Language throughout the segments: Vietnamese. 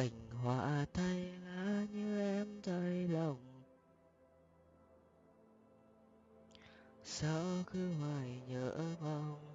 cành hoa thay lá như em thay lòng. Sao cứ hoài nhớ mong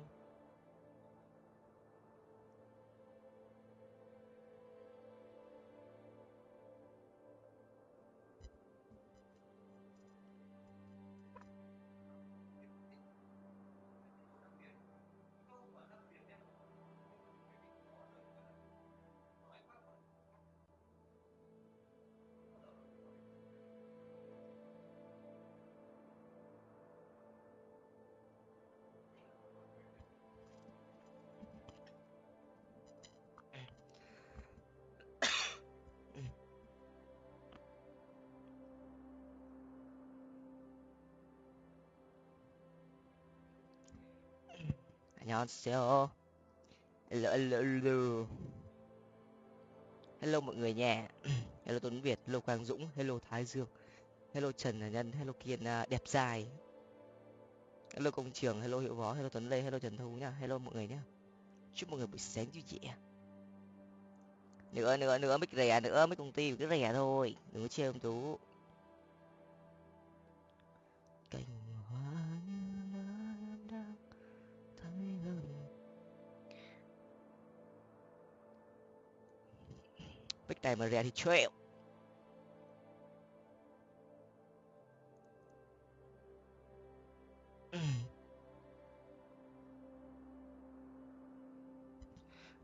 안녕하세요. Hello, hello, hello. Hello mọi người nha. hello Tuấn Việt, hello Quang Dũng, hello Thái Dương, hello Trần Nhân, hello Kiên uh, đẹp dài. Hello công trường, hello Hiệu Võ, hello Tuấn Lê, hello Trần Thu nha. Hello mọi người nhá. Chúc mọi người buổi sáng vui vẻ. Nữa nữa nữa mic rẻ nữa, mic công ty cứ rẻ thôi, đừng có chê ông Tú. Cành Bích này mà rẻ thì chịu.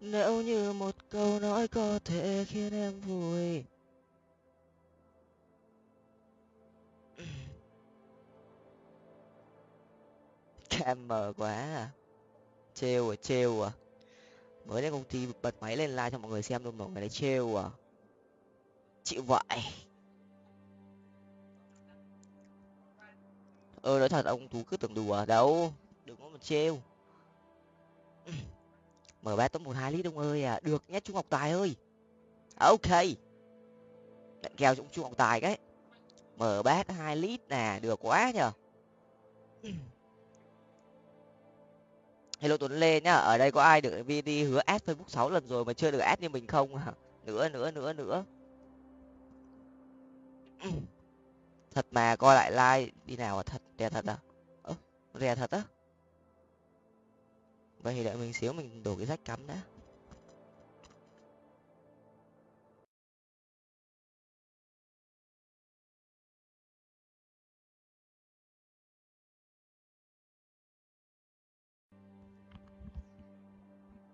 Nếu như một câu nói có thể khiến em vui. Cam mờ quá à. Trêu à, trêu à Mới lên công ty bật máy lên like cho mọi người xem luôn mọi người đấy trêu à. Chịu vậy. Ơ nói thật, ông Tú cứ tưởng đùa à. đâu, Đừng có mà trêu. Mở ba top một hai lít ông ơi à. Được nhé, trung ngọc tài ơi. À, ok. Nhận kèo trung trung ngọc tài cái. Mở bát hai lít nè, được quá nhở hello tuấn lê nhá, ở đây có ai được vd hứa ad facebook sáu lần rồi mà chưa được ad như mình không à nữa nữa nữa nữa. Thật mà, coi lại like đi nào à thật rẻ thật à? Ơ rẻ thật á? Vậy thì đợi mình xíu mình đổ cái rách cắm đã.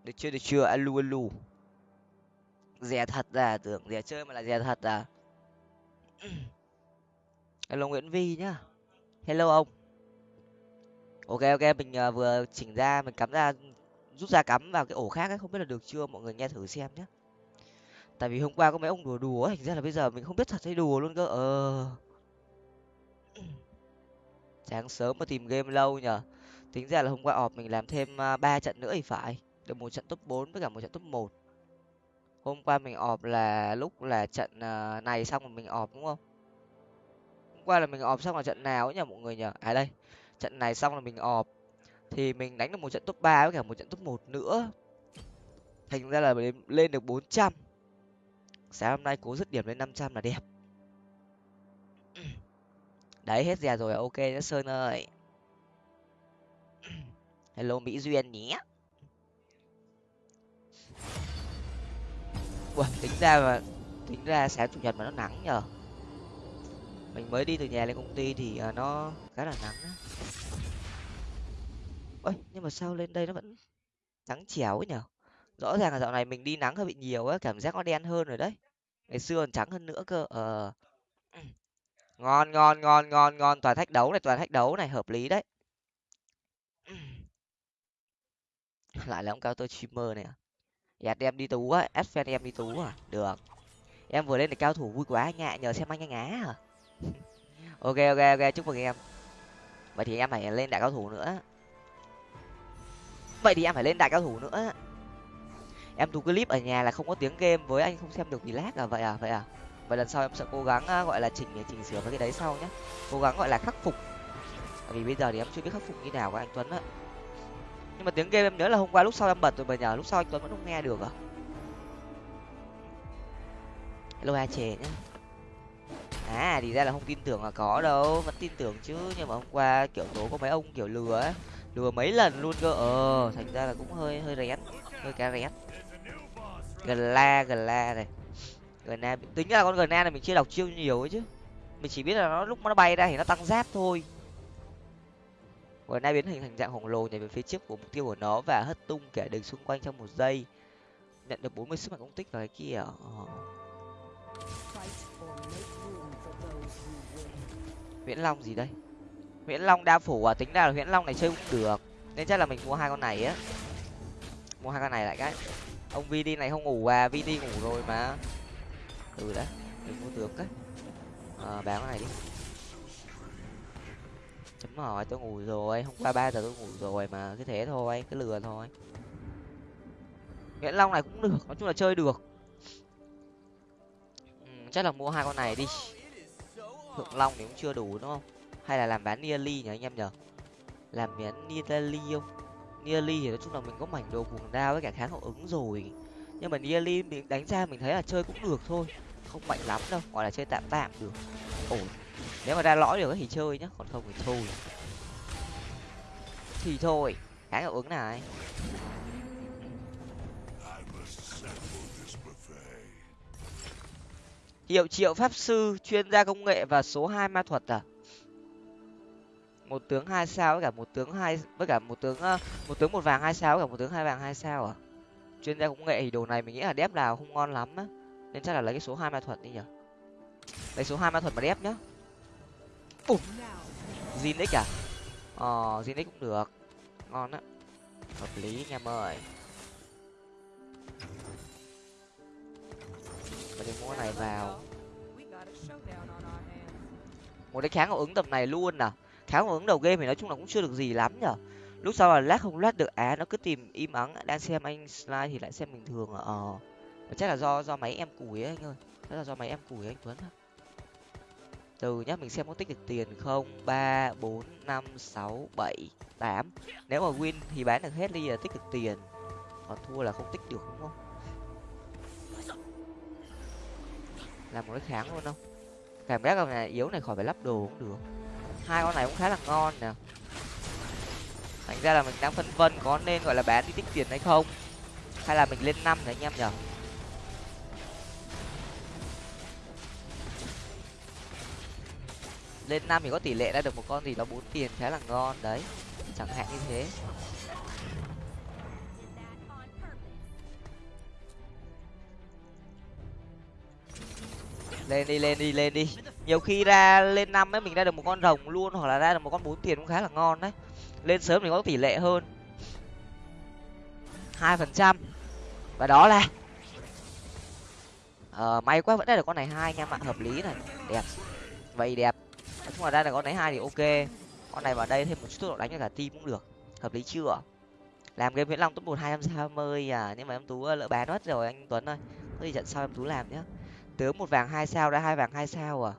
Được chưa được chưa? Alu alu rẻ thật à tưởng rẻ chơi mà là rẻ thật à? Hello nguyễn vi nhá. Hello ông. Ok ok mình uh, vừa chỉnh ra mình cắm ra rút ra cắm vào cái ổ khác ấy không biết là được chưa? Mọi người nghe thử xem nhé tại vì hôm qua có mấy ông đùa đùa thành ra là bây giờ mình không biết thật hay đùa luôn cơ. Ờ. Sáng sớm mà tìm game lâu nhở tính ra là hôm qua ọp mình làm thêm ờ, ba trận nữa thì phải được một trận top bốn với cả một trận top một. Hôm qua mình ọp là lúc là trận à, này xong rồi mình ọp, đúng không? Hôm qua là mình ọp xong là trận nào ấy nhỉ mọi người nhỉ? à đây. Trận này xong là mình ọp. Thì mình đánh được một trận top ba với cả một trận top một nữa. Thành ra là lên được bốn trăm. Sáng hôm nay cố dứt điểm lên năm trăm là đẹp. Đấy, hết rè rồi à? ok nhá sơn ơi. Hello, mỹ duyên nhé. Ủa, tính ra mà tính ra sáng chủ nhật mà nó nắng nhờ. Mình mới đi từ nhà lên công ty thì à, nó khá là nắng á. Ôi nhưng mà sao lên đây nó vẫn trắng chéo ấy nhở rõ ràng là dạo này mình đi nắng hơi bị nhiều á cảm giác nó đen hơn rồi đấy. Ngày xưa còn trắng hơn nữa cơ ờ. Ngon ngon ngon ngon ngon toàn thách đấu này toàn thách đấu này hợp lý đấy. Lại là ông cao tôi streamer này à? Dạ em đi tú á ép fan em đi tú à? Được. Em vừa lên được cao thủ vui quá anh ạ, nhờ xem anh anh á ok ok ok, chúc mừng em. Vậy thì em phải lên đại cao thủ nữa. Vậy thì em phải lên đại cao thủ nữa. Em thu clip ở nhà là không có tiếng game với anh, không xem được vì lag à? Vậy à vậy à? Vậy lần sau em sẽ cố gắng à, gọi là chỉnh chỉnh sửa với cái đấy sau nhé cố gắng gọi là khắc phục. Vì bây giờ thì em chưa biết khắc phục như nào của anh tuấn á nhưng mà tiếng game em nhớ là hôm qua lúc sau em bật rồi, mà nhờ lúc sau anh tuấn vẫn không nghe được à? Hello a chè nhá. À thì ra là không tin tưởng là có đâu, vẫn tin tưởng chứ. Nhưng mà hôm qua kiểu tố có mấy ông kiểu lừa ấy, lừa mấy lần luôn cơ. Ờ thành ra là cũng hơi hơi rén, hơi cá rén. Gần la gần la này. Gần la tính ra là con gần la này mình chưa đọc chiêu nhiều ấy chứ. Mình chỉ biết là nó lúc nó bay ra thì nó tăng giáp thôi và nay biến hình thành dạng khổng lồ nhảy về phía trước của mục tiêu của nó và hất tung kẻ địch xung quanh trong một giây nhận được 40 sức mạnh công tích vào cái kia nguyễn ờ. Long gì đây? nguyễn Long đa phủ à, tính ra là nguyễn Long này chơi cũng được. Nên chắc là mình mua hai con này á. Mua hai con này lại cái. Ông VD này không ngủ à, VD ngủ rồi mà. Ừ đấy, mình mua được cái. Ờ, bán con này đi. Chấm hỏi tôi ngủ rồi, hôm qua ba giờ tôi ngủ rồi mà cứ thế thôi, cứ lừa thôi. nguyễn Long này cũng được, nói chung là chơi được. Ừ, chắc là mua hai con này đi. Thượng long thì cũng chưa đủ đúng không? Hay là làm bán nearly nhỉ anh em nhở làm bán nearly không? Nearly thì nói chung là mình có mảnh đồ cuồng đao với cả kháng hậu ứng rồi. Nhưng mà nearly mình đánh ra mình thấy là chơi cũng được thôi không mạnh lắm đâu gọi là chơi tạm tạm được. Ổn nếu mà ra lõi được thì chơi nhá, còn không thì thôi thì thôi cái hiệu ứng này. Hiệu triệu pháp sư, chuyên gia công nghệ và số hai ma thuật à? Một tướng hai sao với cả một tướng hai, với cả một tướng ờ, một tướng một vàng hai sao với cả một tướng hai vàng hai sao à? Chuyên gia công nghệ thì đồ này mình nghĩ là đép nào không ngon lắm á. Nên chắc là lấy cái số hai ma thuật đi nhở lấy số hai ma thuật mà đép nhá ủa? Zinix à? Ờ Zinix cũng được. Ngon á. Hợp lý, anh em ơi. Và mua này vào. Một cái kháng hậu ứng tầm này luôn à? Kháng hậu ứng đầu game thì nói chung là cũng chưa được gì lắm nhở? Lúc sau là lát không lát được á, nó cứ tìm im ắng, đang xem anh slide thì lại xem bình thường à? Ờ. Chắc là do do máy em củi ấy anh ơi. Chắc là do máy em củi anh tuấn từ nhá, mình xem có tích được tiền không? Ba, bốn, năm, sáu, bảy, tám. Nếu mà win thì bán được hết đi là tích được tiền. Còn thua là không tích được, đúng không? Làm một cái kháng luôn không? Cảm giác con này yếu này khỏi phải lắp đồ cũng được. Hai con này cũng khá là ngon nè. Thành ra là mình đang phân vân có nên, gọi là, bán đi tích tiền hay không? Hay là mình lên năm đấy anh em nhở lên năm thì có tỷ lệ ra được một con gì đó bốn tiền khá là ngon, đấy. Chẳng hạn như thế. Lên đi lên đi lên đi. Nhiều khi ra lên năm ấy, mình ra được một con rồng luôn, hoặc là ra được một con bốn tiền cũng khá là ngon đấy. Lên sớm thì có tỷ lệ hơn. Hai phần trăm. Và đó là ờ may quá vẫn ra được con này hai anh em ạ hợp lý này. Đẹp. Vậy đẹp nói chung là ra là con này hai thì ok. Con này vào đây thêm một chút tốc độ đánh cho cả team cũng được. Hợp lý chưa? Làm game viễn long top một hai trăm sáu mươi à nhưng mà em tú ờ, lỡ bán mất rồi anh tuấn ơi. Có gì trận sau em tú làm nhá. Tướng một vàng hai sao đã, hai vàng hai sao à.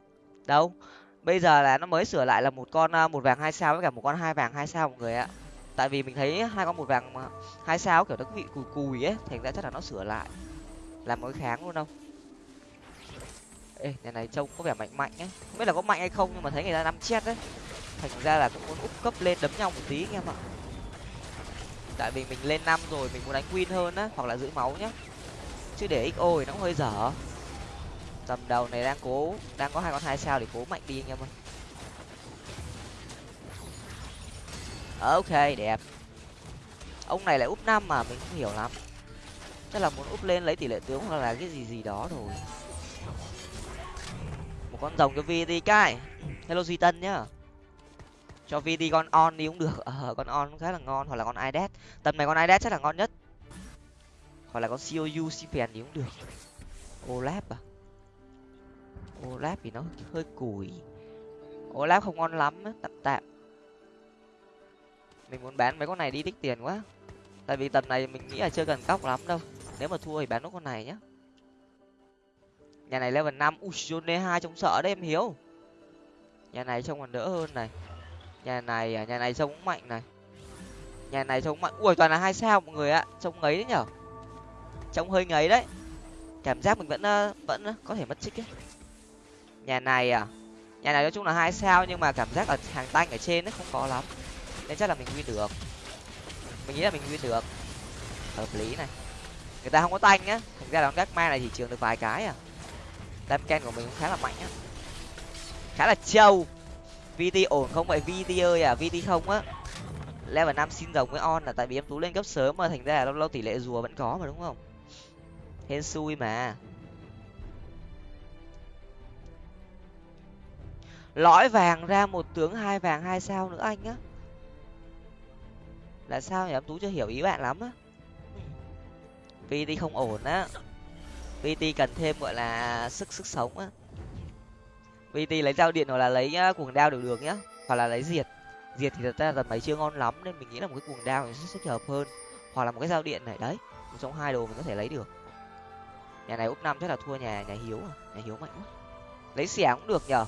Đâu? Bây giờ là nó mới sửa lại là một con ờ, một vàng hai sao với cả một con hai vàng hai sao mọi người ạ. Tại vì mình thấy hai con một vàng hai sao kiểu nó bị cùi cùi ấy, thành ra chắc là nó sửa lại. Làm mỗi kháng luôn không? Ê nhà này, trông có vẻ mạnh mạnh ấy. Không biết là có mạnh hay không, nhưng mà thấy người ta năm chết đấy. Thành ra là cũng muốn úp cấp lên đấm nhau một tí, anh em ạ. Tại vì mình lên năm rồi, mình muốn đánh win hơn á, hoặc là giữ máu nhá. Chứ để xo thì nó cũng hơi dở. Tầm đầu này đang cố, đang có hai con hai sao để cố mạnh đi, anh em ơi. Ok, đẹp. Ông này lại úp năm mà, mình không hiểu lắm. Chắc là muốn úp lên lấy tỷ lệ tướng hoặc là cái gì gì đó rồi một con rồng cho vi đi cái. Hello duy tân nhá. Cho vi đi con on đi cũng được. Ờ con on khá là ngon. Hoặc là con idet tầm này con idet chắc là ngon nhất. Hoặc là con cou cpn thì cũng được. Olap à? Olap thì nó hơi củi. Olap không ngon lắm tạm tạm. Mình muốn bán mấy con này đi tích tiền quá. Tại vì tầm này mình nghĩ là chưa cần cóc lắm đâu. Nếu mà thua thì bán nốt con này nhá nhà này level năm. Ui jone hai trông sợ đấy, em hiếu nhà này trông còn đỡ hơn này. Nhà này à, nhà này trông cũng mạnh này. Nhà này trông mạnh. Ui, toàn là hai sao mọi người ạ. Trông ngấy đấy nhở. Trông hơi ngấy đấy. Cảm giác mình vẫn ờ, vẫn ờ, có thể mất trích ấy. Nhà này à nhà này nói chung là hai sao nhưng mà cảm giác ở hàng tanh ở trên nó không có lắm. Nên chắc là mình win được. Mình nghĩ là mình win được. Hợp lý này. Người ta không có tanh á thành ra là con gác ma này chỉ trường được vài cái à đam ken của mình cũng khá là mạnh á. Khá là trâu vt ổn không? Vậy vt ơi à vt không á? Level năm xin rồng với on là tại vì em tú lên cấp sớm mà, thành ra là lâu lâu tỷ lệ rùa vẫn có mà, đúng không? Hên xui mà. Lõi vàng ra một tướng hai vàng hai sao nữa anh á. Là sao nhỉ? Em tú chưa hiểu ý bạn lắm á. Vt không ổn á vt cần thêm, gọi là, sức sức sống á. Vt lấy dao điện hoặc là lấy cuồng đao đều được nhá, hoặc là lấy diệt. Diệt thì thật ra là mấy chưa ngon lắm nên mình nghĩ là một cái cuồng đao sẽ sẽ hợp hơn, hoặc là một cái dao điện này, đấy, một trong hai đồ mình có thể lấy được. Nhà này úp năm chắc là thua nhà nhà hiếu à nhà hiếu mạnh quá. Lấy xẻng cũng được nhở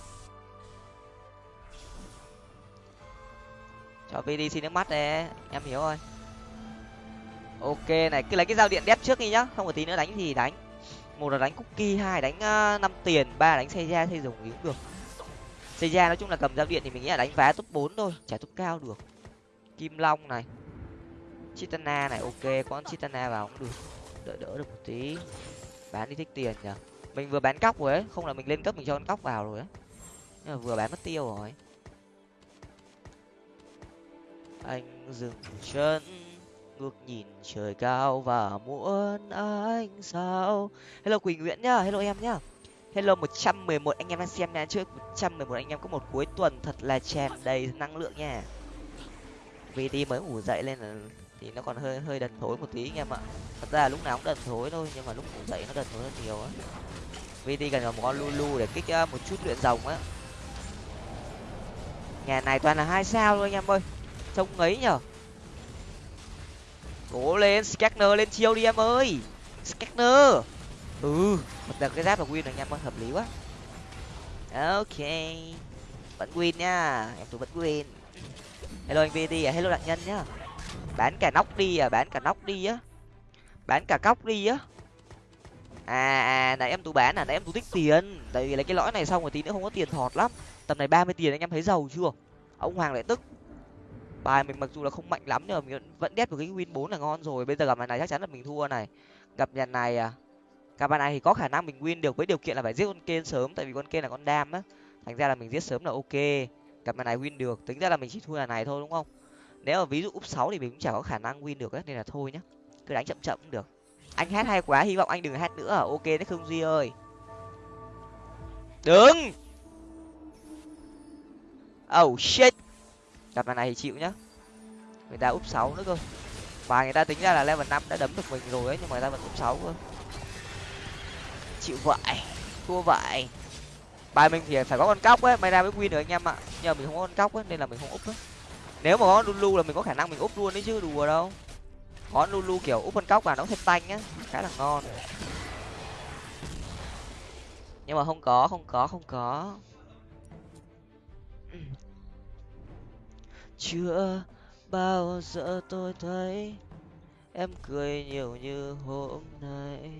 cho vd xin nước mắt đấy em hiểu rồi ok này, cứ lấy cái dao điện đép trước đi nhá, không có tí nữa đánh thì đánh một là đánh cookie, hai đánh ờ, năm tiền, ba đánh xây ra xây dùng cũng được. Xây ra nói chung là cầm dao điện thì mình nghĩ là đánh vá top bốn thôi, trả top cao được. Kim long này, chitana này, ok, con chitana vào cũng được. Đỡ đỡ được một tí. Bán đi thích tiền nhở mình vừa bán cóc rồi ấy, không là mình lên cấp mình cho con cóc vào rồi ấy. Nhưng mà vừa bán mất tiêu rồi. Anh dừng chân ngước nhìn trời cao và muốn ánh sao. Hello quỳnh nguyễn nhá, hello em nhá. Hello một trăm mười một anh em đang xem nha, trước một trăm mười một anh em có một cuối tuần thật là tràn đầy năng lượng nha. Vt mới ngủ dậy lên là thì nó còn hơi hơi đần thối một tí anh em ạ. Thật ra lúc nào cũng đần thối thôi, nhưng mà lúc ngủ dậy nó đần thối hơn nhiều á. Vt cần một con lulu để kích à, một chút luyện rồng á. Nhà này toàn là hai sao thôi anh em ơi. Trông ấy nhở cố lên scanner lên chiêu đi em ơi. Scanner ừ một đợt cái giáp là win rồi anh em hợp lý quá. Ok. Vẫn win nha, em tôi vẫn win. Hello anh vt à hello đạn nhân nhá. Bán cả nóc đi à bán cả nóc đi á. Bán cả cóc đi á. À à nãy em tú bán à nãy em tú tích tiền. Tại vì lấy cái lõi này xong rồi tí nữa không có tiền thọt lắm. Tầm này ba mươi tiền anh em thấy giàu chưa? Ông hoàng lại tức bài, mình mặc dù là không mạnh lắm nhưng mà mình vẫn đét một cái win bốn là ngon rồi. Bây giờ gặp nhà này chắc chắn là mình thua này. Gặp nhà này à? Gặp bài này thì có khả năng mình win được với điều kiện là phải giết con kên sớm, tại vì con kên là con đam á. Thành ra là mình giết sớm là ok. Gặp nhà này win được, tính ra là mình chỉ thua nhà này thôi, đúng không? Nếu mà ví dụ úp sáu thì mình cũng chả có khả năng win được ấy nên là thôi nhá. Cứ đánh chậm chậm cũng được. Anh hát hay quá, hy vọng anh đừng hát nữa à. ok đấy không duy ơi. Đừng oh shit! Gặp bài này thì chịu nhá. Người ta úp sáu nữa cơ. Và người ta tính ra là level năm đã đấm được mình rồi ấy, nhưng mà người ta vẫn úp sáu cơ. Chịu vậy, thua vậy. Bài mình thì phải có con cóc ấy, may ra mới win được anh em ạ. Nhưng mà mình không có con cóc ấy, nên là mình không úp ấy. Nếu mà có lulu là mình có khả năng mình úp luôn đấy chứ, đùa đâu. Có lulu kiểu úp con cóc vào nó thêm tanh nhá khá là ngon. Nhưng mà không có không có không có. Chưa bao giờ tôi thấy em cười nhiều như hôm nay.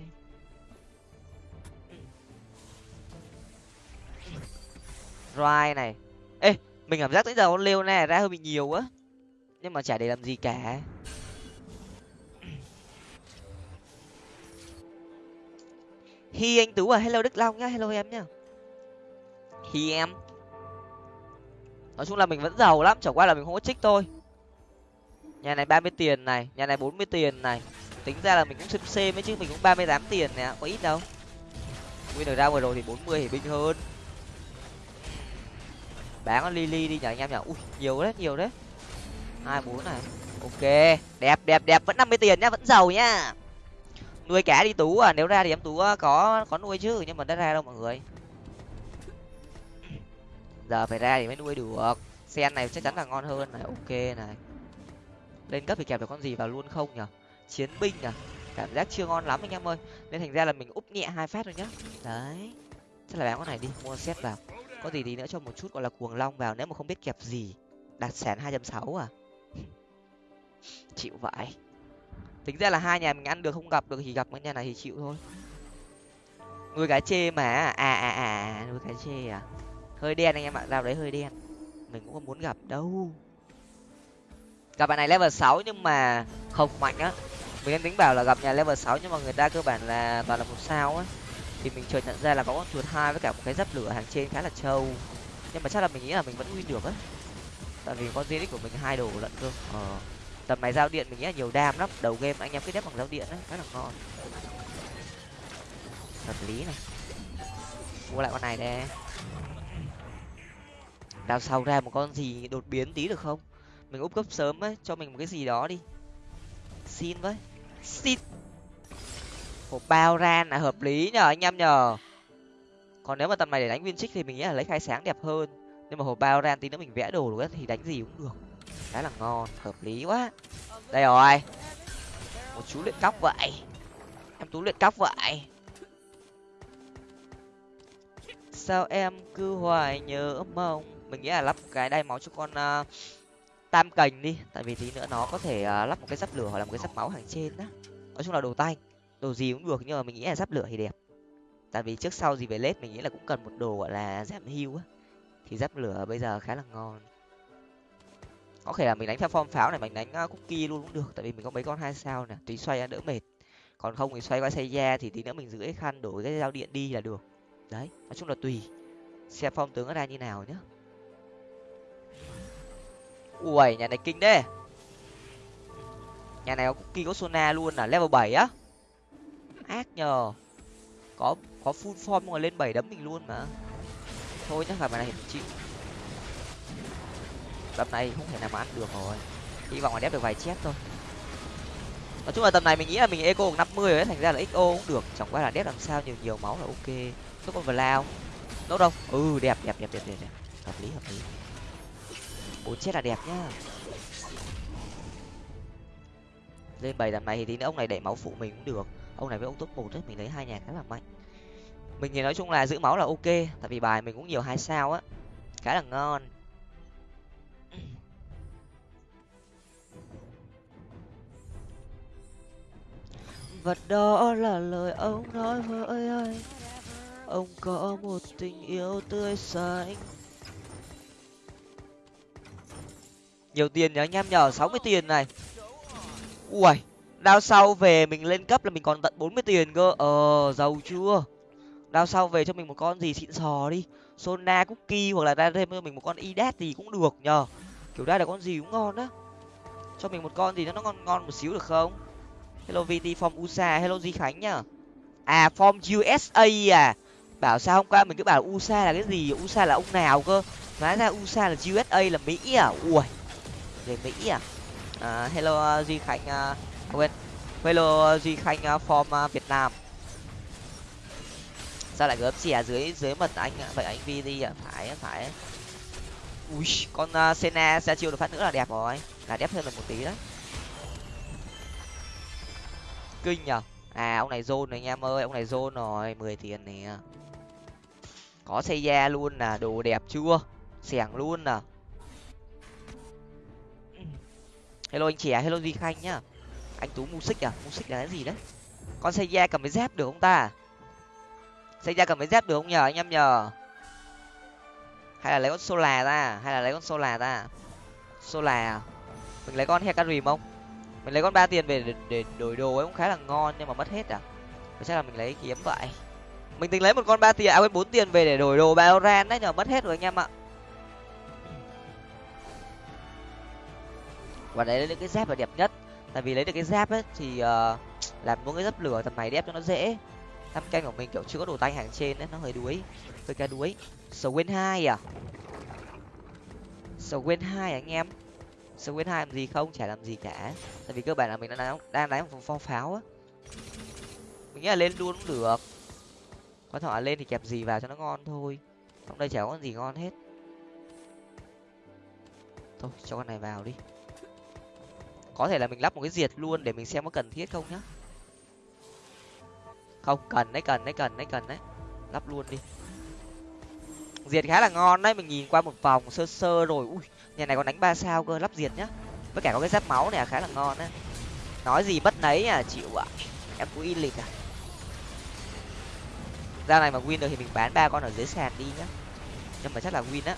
Ride này. Ê mình cảm giác tới giờ con Leo này ra hơi bị nhiều quá, nhưng mà chả để làm gì cả. Hi anh tú à hello đức long nhá hello em nhá. Hi em nói chung là mình vẫn giàu lắm, chẳng qua là mình không có trích thôi. Nhà này ba mươi tiền này, nhà này bốn mươi tiền này. Tính ra là mình cũng xếp c mấy chứ, mình cũng ba mươi tám tiền nè, có ít đâu. Nguyên được ra vừa rồi thì bốn mươi thì binh hơn. Bán con lily đi nhở anh em nhở ui, nhiều đấy nhiều đấy. hai bốn này. Ok, đẹp đẹp đẹp. Vẫn năm mươi tiền nhá, vẫn giàu nhá. Nuôi cá đi tú à nếu ra thì em tú ờ, có có nuôi chứ, nhưng mà đã ra đâu mọi người? Giờ phải ra thì mới nuôi được. Sen này chắc chắn là ngon hơn này. Ok này. Lên cấp thì kẹp được con gì vào luôn không nhở chiến binh à? Cảm giác chưa ngon lắm anh em ơi. Nên thành ra là mình úp nhẹ hai phát thôi nhá. Đấy. Chắc là bán con này đi mua xét vào. Có gì tí nữa cho một chút gọi là cuồng long vào nếu mà không biết kẹp gì. Đạt sản hai trăm sáu à? Chịu vậy. Tính ra là hai nhà mình ăn được không gặp được thì gặp cái nhà này thì chịu thôi. Nuôi cá chê mà. À à, à, à nuôi cá chê à? Hơi đen anh em ạ dao đấy hơi đen. Mình cũng không muốn gặp đâu. Gặp bạn này level sáu nhưng mà không mạnh á. Mình đang tính bảo là gặp nhà level sáu nhưng mà người ta cơ bản là toàn là một sao á. Thì mình chợt nhận ra là có con chuột hai với cả một cái giáp lửa hàng trên khá là trâu. Nhưng mà chắc là mình nghĩ là mình vẫn win được á. Tại vì con dx của mình hai đồ lận cơ. Ờ tầm này giao điện mình nghĩ là nhiều đam lắm. Đầu game anh em cứ đép bằng giao điện á rất là ngon. Hợp lý này. Mua lại con này đây đào sau ra một con gì đột biến tí được không? Mình úp cấp sớm ấy, cho mình một cái gì đó đi. Xin với. Xin. Hộp bao ran là hợp lý nhờ, anh em nhờ. Còn nếu mà tầm này để đánh viên trích thì mình nghĩ là lấy khai sáng đẹp hơn. Nhưng mà hộp bao ran tí nữa mình vẽ đồ được thì đánh gì cũng được. Khá là ngon, hợp lý quá. Đây rồi. Một chú luyện cóc vậy. Em tú luyện cóc vậy. Sao em cứ hoài nhớ mong mình nghĩ là lắp cái đai máu cho con uh, tam cành đi. Tại vì tí nữa nó có thể uh, lắp một cái giáp lửa hoặc là một cái giáp máu hàng trên đó nói chung là đồ tay đồ gì cũng được nhưng mà mình nghĩ là giáp lửa thì đẹp. Tại vì trước sau gì về lết mình nghĩ là cũng cần một đồ gọi là giảm hưu á. Thì giáp lửa bây giờ khá là ngon. Có thể là mình đánh theo form pháo này mình đánh ờ, cookie luôn cũng được. Tại vì mình có mấy con hai sao nè tí xoay đỡ mệt. Còn không thì xoay qua xây da thì tí nữa mình giữ cái khăn đổi cái dao điện đi là được. Đấy nói chung là tùy. Xem phong tướng nó ra như nào nhá ui, nhà này kinh đấy nhà này có cookie có sona luôn là level bảy á? Ác nhờ. Có có full form mà lên bảy đấm mình luôn mà. Thôi nhá gặp này mình chịu. Tầm này không thể nào mà ăn được rồi. Hy vọng là đép được vài chép thôi. Nói chung là tầm này mình nghĩ là mình eco năm mươi ấy, thành ra là xo cũng được. Chẳng qua là đép làm sao nhiều nhiều máu là ok. Có con lao đâu đâu ừ đẹp đẹp đẹp đẹp đẹp đẹp. Hợp lý hợp lý bốn chết là đẹp nhá. Lên bảy tầm này thì tí nữa ông này đẩy máu phụ mình cũng được. Ông này với ông top một ấy, mình lấy hai nhà khá là mạnh. Mình thì nói chung là giữ máu là ok, tại vì bài mình cũng nhiều hai sao á. Khá là ngon. Vật đó là lời ông nói với anh. Ông có một tình yêu tươi xanh nhiều tiền nhá anh em nhờ sáu mươi tiền này. Ui đao sau về mình lên cấp là mình còn tận bốn mươi tiền cơ. Ờ giàu chưa? Đao sau về cho mình một con gì xịn sò đi. Sona cookie hoặc là ra thêm cho mình một con idat gì cũng được nhờ. Kiểu đây là con gì cũng ngon á. Cho mình một con gì nó ngon ngon một xíu được không? Hello vt form usa hello di khánh nhá à form usa à? Bảo sao hôm qua mình cứ bảo usa là cái gì? Usa là ông nào cơ? Hóa ra usa là usa là mỹ à? Ui về mỹ à, uh, hello uh, duy khánh uh, quên. Hello duy khánh uh, form uh, việt nam. Sao lại gớm xì à? Dưới dưới mật anh vậy anh vi đi à? Phải phải ui con uh, sena ra chiêu được phát nữa là đẹp rồi. Là đẹp hơn được một tí đấy. Kinh nhở à ông này zone rồi anh em ơi ông này zone rồi mười tiền nè. Có xây da luôn à đồ đẹp chưa? Xẻng luôn à. Hello anh trẻ hello duy khanh nhá. Anh tú music à? Music là cái gì đấy? Con xây da cầm cái dép được không ta? Xây da cầm cái dép được không nhờ anh em nhờ? Hay là lấy con sola ra? Hay là lấy con sola ra? Sola à? mình lấy con hecarim không? Mình lấy con ba tiền về để, để đổi đồ ấy cũng khá là ngon nhưng mà mất hết à? Chắc là mình lấy kiếm vậy. Mình tính lấy một con ba tiền à quên bốn tiền về để đổi đồ baoran đấy nhờ mất hết rồi anh em ạ. Và đấy lấy cái dép là đẹp nhất. Tại vì lấy được cái dép ấy thì uh, làm mỗi cái dấp lửa tầm này đẹp cho nó dễ. Năm canh của mình kiểu chưa có đồ tay hàng trên đấy nó hơi đuối hơi ca đuối. Swain hai à? Swain hai à anh em. Swain hai làm gì không? Chả làm gì cả. Tại vì cơ bản là mình đang đang đánh một phong pháo á. Mình nghĩ là lên luôn cũng được. Quan trọng là lên thì kẹp gì vào cho nó ngon thôi. Trong đây chả có gì ngon hết. Thôi cho con này vào đi có thể là mình lắp một cái diệt luôn để mình xem có cần thiết không nhá. Không cần đấy cần đấy cần đấy cần đấy. Lắp luôn đi. Diệt khá là ngon đấy mình nhìn qua một vòng sơ sơ rồi. Ui nhà này còn đánh ba sao cơ lắp diệt nhá. Với cả có cái giáp máu này à, khá là ngon đấy. Nói gì bất nấy à chịu ạ. Em cũng in lịch à. Ra này mà win được thì mình bán ba con ở dưới sàn đi nhá. Nhưng mà chắc là win á.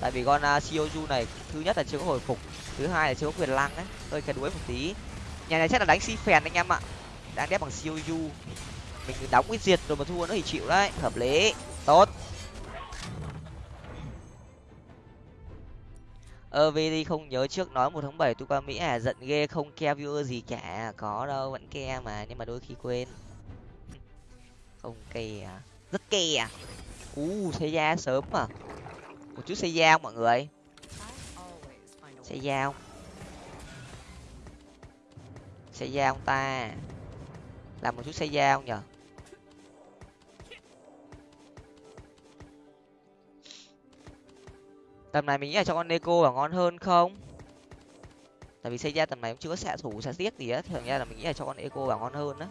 Tại vì con uh, Shioju này thứ nhất là chưa có hồi phục thứ hai là chưa có quyền lăng đấy, hơi cái đuối một tí. Nhà này chắc là đánh si phèn anh em ạ. Đang đép bằng Shioju mình đóng cái diệt rồi mà thua nó thì chịu đấy. Hợp lý. Tốt. Ơ vì đi không nhớ trước nói một tháng bảy tôi qua mỹ à giận ghê không ke viewer gì cả. Có đâu vẫn ke mà nhưng mà đôi khi quên. Không ke à rất ke à u xây da sớm mà. Một chút xây da mọi người? Xây giao, không xây da ông ta. Làm một chút xây giao không nhở tầm này mình nghĩ là cho con neko là ngon hơn không? Tại vì xây ra tầm này cũng chưa có xạ thủ xạ tiếc gì á. Thường ra là mình nghĩ là cho con eco vào ngon hơn á.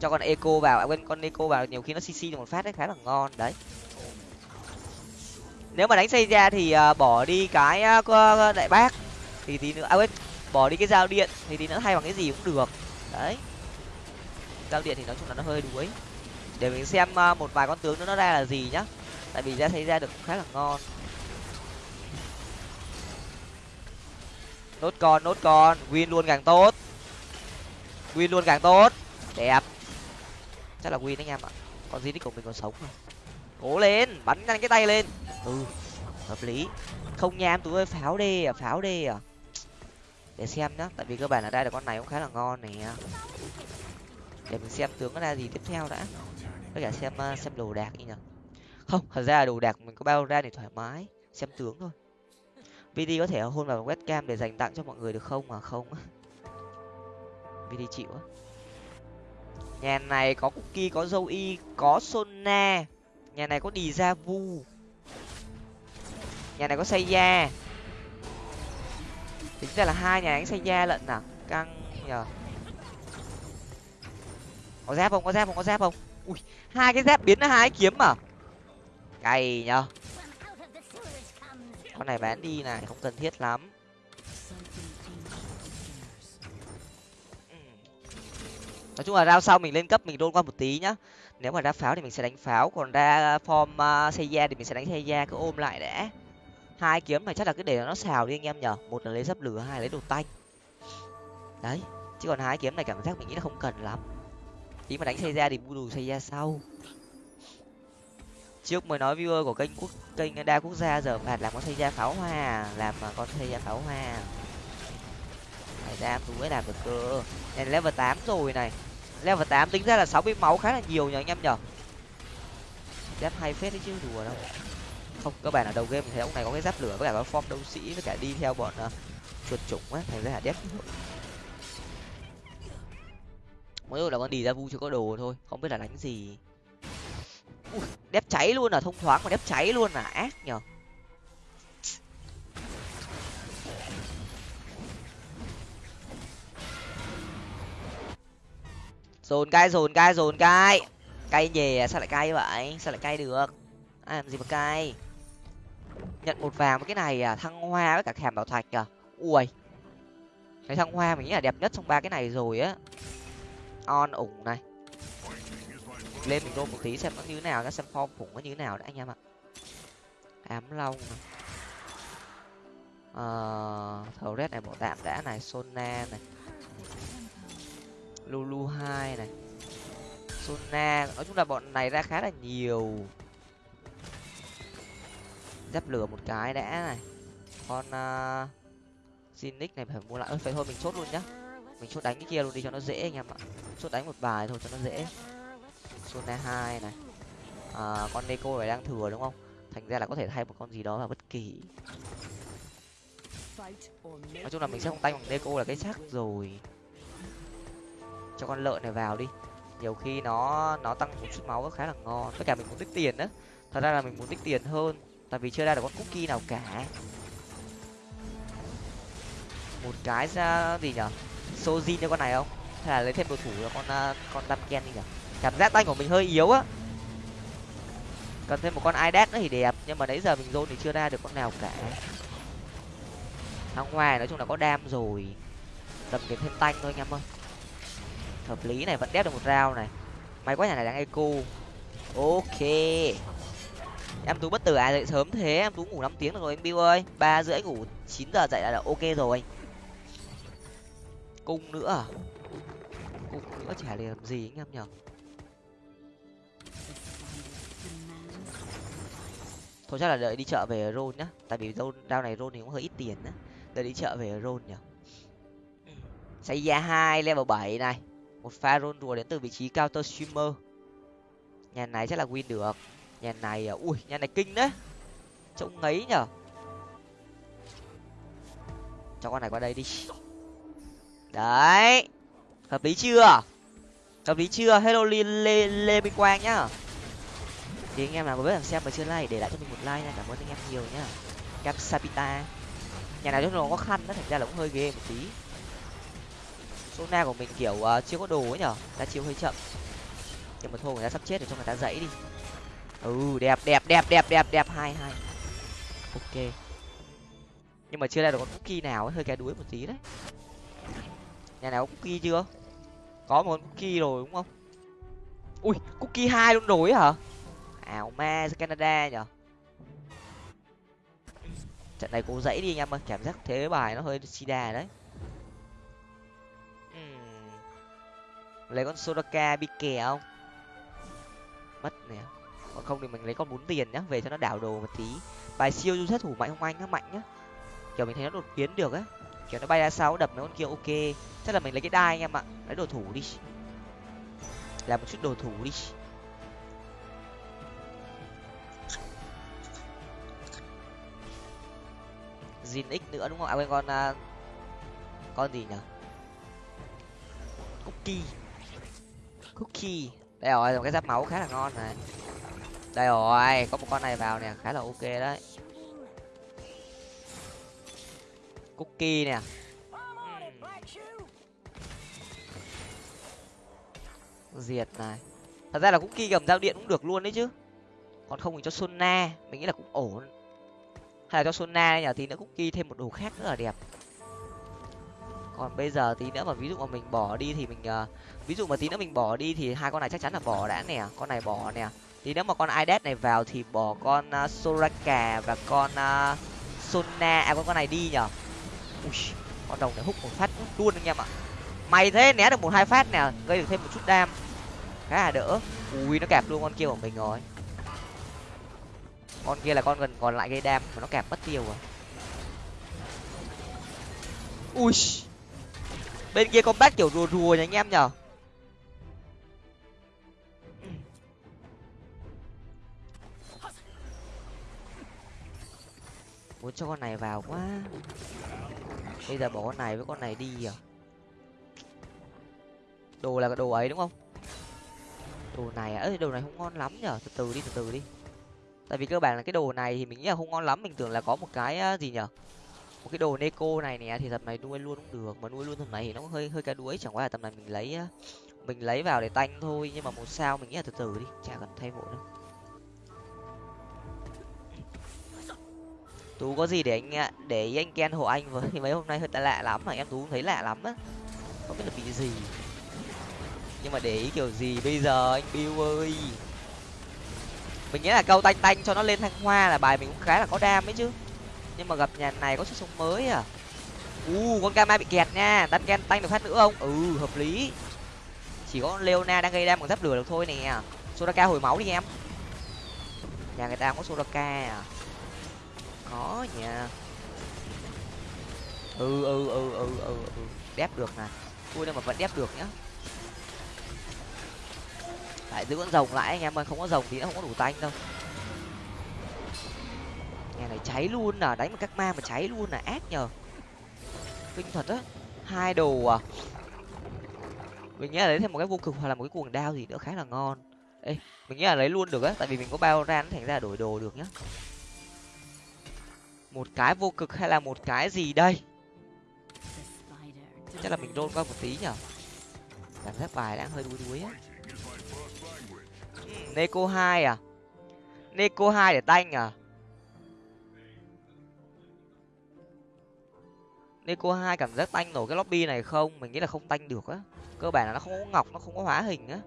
Cho con eco vào. À, quên con eco vào nhiều khi nó cc được một phát đấy khá là ngon đấy nếu mà đánh xây ra thì uh, bỏ đi cái uh, đại bác thì tí nữa à quên bỏ đi cái dao điện thì tí nữa thay bằng cái gì cũng được. Đấy. Dao điện thì nói chung là nó hơi đuối. Để mình xem uh, một vài con tướng nữa nó ra là gì nhá. Tại vì ra xây ra được khá là ngon. Nốt con nốt con win luôn càng tốt. Win luôn càng tốt. Đẹp. Chắc là win anh em ạ. Còn gì của mình còn sống không cố lên, bắn nhanh cái tay lên. Ừ hợp lý. Không nha, em tú ơi, pháo đê à pháo đê à. Để xem nhá, tại vì cơ bản là đây là con này cũng khá là ngon này à. để mình xem tướng nó ra gì tiếp theo đã. Với cả xem à, xem đồ đạc đi nhở không, thật ra là đồ đạc mình có bao ra để thoải mái, xem tướng thôi. Vd có thể hôn vào webcam để dành tặng cho mọi người được không? Mà không. Vd chịu á. Nhà này có cookie, có dâu y có sona nhà này có đi ra vu. Nhà này có xây da tính ra là hai nhà đánh xây da lận nào căng nhờ. Có giáp không? Có giáp không? Có giáp không? Ui, hai cái giáp biến ra hai kiếm à? Cày nhờ. Con này bán đi này, không cần thiết lắm. Ừ. Nói chung là rao sau mình lên cấp mình đôn qua một tí nhá nếu mà ra pháo thì mình sẽ đánh pháo còn ra form uh, xây da thì mình sẽ đánh xây da cứ ôm lại đã. Hai kiếm này chắc là cứ để nó xào đi anh em nhở. Một là lấy dấp lửa hai lấy đồ tanh. Đấy chứ còn hai kiếm này cảm giác mình nghĩ là không cần lắm. Tí mà đánh xây da thì bu đủ xây da sau. Trước mới nói viewer của kênh quốc kênh đa quốc gia giờ phạt làm con xây ra pháo hoa làm con xây ra pháo hoa. Phải ra tú mới làm được cơ. Này level tám rồi này level tám tính ra là sáu mươi máu khá là nhiều nhờ anh em nhở giáp hay phết đấy chứ đùa đâu. Không các bạn ở đầu game mình thấy ông này có cái giáp lửa với cả có form đấu sĩ với cả đi theo bọn uh, chuột chủng á thành ra là dép. mỗi là con đi ra vu chưa có đồ thôi không biết là đánh gì. Ui, đép cháy luôn à thông thoáng mà đép cháy luôn à ác nhở dồn cay dồn cay dồn cay cay nhè à, sao lại cay vậy? Sao lại cay được? Ai làm gì mà cay? Nhận một vàng với cái này à thăng hoa với cả thèm bảo thạch à. Ui. Cái thăng hoa mình nghĩ là đẹp nhất trong ba cái này rồi á. On ủng này. Lên mình đôn một tí xem nó như thế nào nó xem form khủng nó như thế nào đã anh em ạ. Ám long này. Ờ thầu red này bộ tạm đã này, sona này lulu hai này. Sona nói chung là bọn này ra khá là nhiều. Giáp lửa một cái đã này. Con à, uh, Zinix này phải mua lại. Ơi phải thôi mình chốt luôn nhá. Mình chốt đánh cái kia luôn đi cho nó dễ anh em ạ. Chốt đánh một bài thôi cho nó dễ. Sona hai này. À, con Neko này đang thừa đúng không? Thành ra là có thể thay một con gì đó vào bất kỳ. Nói chung là mình sẽ không tay bằng Neko là cái chắc rồi cho con lợn này vào đi. Nhiều khi nó nó tăng một chút máu khá là ngon. Tất cả mình muốn tích tiền đó thật ra là mình muốn tích tiền hơn, tại vì chưa ra được con cookie nào cả. Một cái ra gì nhở? Sojin cho con này không? Hay là lấy thêm đồ thủ là con à, con đam ken đi nhở? Cảm giác tay của mình hơi yếu á. Cần thêm một con idad nữa thì đẹp, nhưng mà nãy giờ mình zone thì chưa ra được con nào cả. Thằng ngoài nói chung là có đam rồi. Tầm kiếm thêm tanh thôi anh em ơi hợp lý này vẫn đép được một rau này. May quá nhà này đang eco. Ok. Em tú bất tử ai dậy sớm thế. Em tú ngủ năm tiếng được rồi anh bill ơi. Ba rưỡi ngủ chín giờ dậy là, là ok rồi. Cung nữa à? cung nữa chả để làm gì anh em nhở thôi chắc là đợi đi chợ về rôn nhá. Tại vì rôn đao này rôn thì cũng hơi ít tiền á. Đợi đi chợ về rôn nhở xây ra hai level bảy này một pha rôn rùa đến từ vị trí counter streamer. Nhà này chắc là win được. Nhà này à, ui nhà này kinh đấy. Trông ngấy nhở. Cho con này qua đây đi. Đấy. Hợp lý chưa? Hợp lý chưa? Hello lê lê, lê minh quang nhá. Thì anh em nào có biết làm xem mà chưa like để lại cho mình một like nha. Cảm ơn anh em nhiều nhá. Capsapita. Nhà này nó khó khăn nó thành ra là cũng hơi ghê một tí. Sona của mình kiểu uh, chưa có đồ ấy nhở? Ta chiêu hơi chậm. Nhưng mà thôi người ta sắp chết rồi cho người ta dãy đi. Ừ đẹp đẹp đẹp đẹp đẹp đẹp. Hai hai. Ok. Nhưng mà chưa ra được con cookie nào ấy hơi cái đuối một tí đấy. Nhà nào có cookie chưa? Có một con cookie rồi đúng không? Ui cookie hai luôn rồi hả? Ảo ma canada nhở? Trận này cố dãy đi anh em ơi cảm giác thế bài nó hơi sida đấy. Lấy con sodaka bị kè không? Mất nè. Còn không thì mình lấy con bốn tiền nhá về cho nó đảo đồ một tí. Bài siêu du sát thủ mạnh không anh nó mạnh nhá. Kiểu mình thấy nó đột biến được á. Kiểu nó bay ra sau đập mấy con kia ok. Chắc là mình lấy cái đai anh em ạ. Lấy đồ thủ đi. Làm một chút đồ thủ đi. Zin X nữa đúng không? À quên con uh, con gì nhỉ? Cookie. Cookie. Đây rồi, một cái giáp máu khá là ngon này. Đây rồi, có một con này vào nè, khá là ok đấy. Cookie nè. Diệt này. Thật ra là cookie cầm dao điện cũng được luôn đấy chứ. Còn không thì cho Sona, mình nghĩ là cũng ổn hay là cho sona nhờ tí nữa cookie thêm một đồ khác nữa là đẹp còn bây giờ tí nữa mà ví dụ mà mình bỏ đi thì mình uh, ví dụ mà tí nữa mình bỏ đi thì hai con này chắc chắn là bỏ đã nè. Con này bỏ nè. Tí nữa mà con idet này vào thì bỏ con uh, soraka và con uh, sona à con con này đi nhở Ui, con đồng này hút một phát luôn anh em ạ. Mày thế né được một hai phát nè gây được thêm một chút đam. Khá là đỡ. Ui nó kẹp luôn con kia của mình rồi. Con kia là con gần còn lại gây đam mà nó kẹp mất tiêu rồi. Ui bên kia combat kiểu rùa rùa nha anh em nhở? Muốn cho con này vào quá. Bây giờ bỏ con này với con này đi à đồ là cái đồ ấy đúng không? Đồ này à? Đồ này không ngon lắm nhở? Từ từ đi, từ từ đi. Tại vì cơ bản là cái đồ này thì mình nghĩ là không ngon lắm. Mình tưởng là có một cái gì nhở? Một cái đồ neko này nè, thì tầm này nuôi luôn cũng được, mà nuôi luôn tầm này thì nó hơi hơi cá đuối, chẳng qua là tầm này mình lấy mình lấy vào để tanh thôi, nhưng mà một sao mình nghĩ là từ từ đi, chả cần thay vội đâu. Tú có gì để anh à, để anh ken hộ anh với mấy hôm nay hơi lạ lắm, mà em tú thấy lạ lắm á, không biết là bị gì. Nhưng mà để ý kiểu gì bây giờ anh bill ơi? Mình nghĩ là câu tanh tanh cho nó lên thăng hoa là bài mình cũng khá là có đam ấy chứ nhưng mà gặp nhà này có sức sống mới à? U, con kama bị kẹt nha. Đan ken tanh được phát nữa không? Ừ hợp lý. Chỉ có leona đang gây đam bằng giáp lửa được thôi nè. Sodaka hồi máu đi em. Nhà người ta có sodaka à? Có nha ừ ừ ừ ừ ừ ừ. Đép được nè vui đâu mà vẫn đép được nhá. Lại giữ con rồng lại, anh em ơi. Không có rồng thì nó không có đủ tanh đâu nhà này cháy luôn à đánh một các ma mà cháy luôn là ác nhờ. Kinh thật á, hai đồ à. Mình nghĩ là lấy thêm một cái vô cực hoặc là một cái cuồng đao gì nữa khá là ngon. Ê, mình nghĩ là lấy luôn được á, tại vì mình có bao ran thành ra đổi đồ được nhá. Một cái vô cực hay là một cái gì đây? Chắc là mình đôn qua một tí nhở cảm giác bài đang hơi đuối đuối á. Ừ, Neko hai à? Neko hai để tanh à? Neko hai cảm giác tanh nổi cái lobby này không? Mình nghĩ là không tanh được á. Cơ bản là nó không có ngọc, nó không có hóa hình á.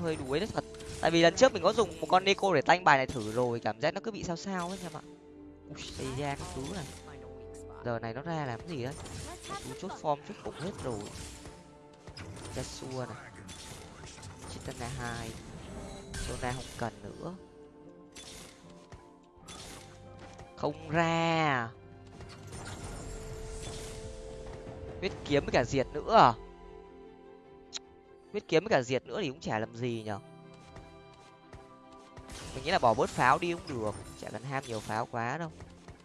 Hơi đuối đấy thật. Tại vì lần trước mình có dùng một con Neko để tanh bài này thử rồi, cảm giác nó cứ bị sao sao ấy em ạ. Ui xây ra cái thứ này. Giờ này nó ra làm cái gì đấy chú chốt form chốt bụng hết rồi. Yasuo này. Chitana hai. Sona không cần nữa. Không ra. Huyết kiếm với cả diệt nữa à? Huyết kiếm với cả diệt nữa thì cũng chả làm gì nhở? Mình nghĩ là bỏ bớt pháo đi cũng được. Chả cần ham nhiều pháo quá đâu.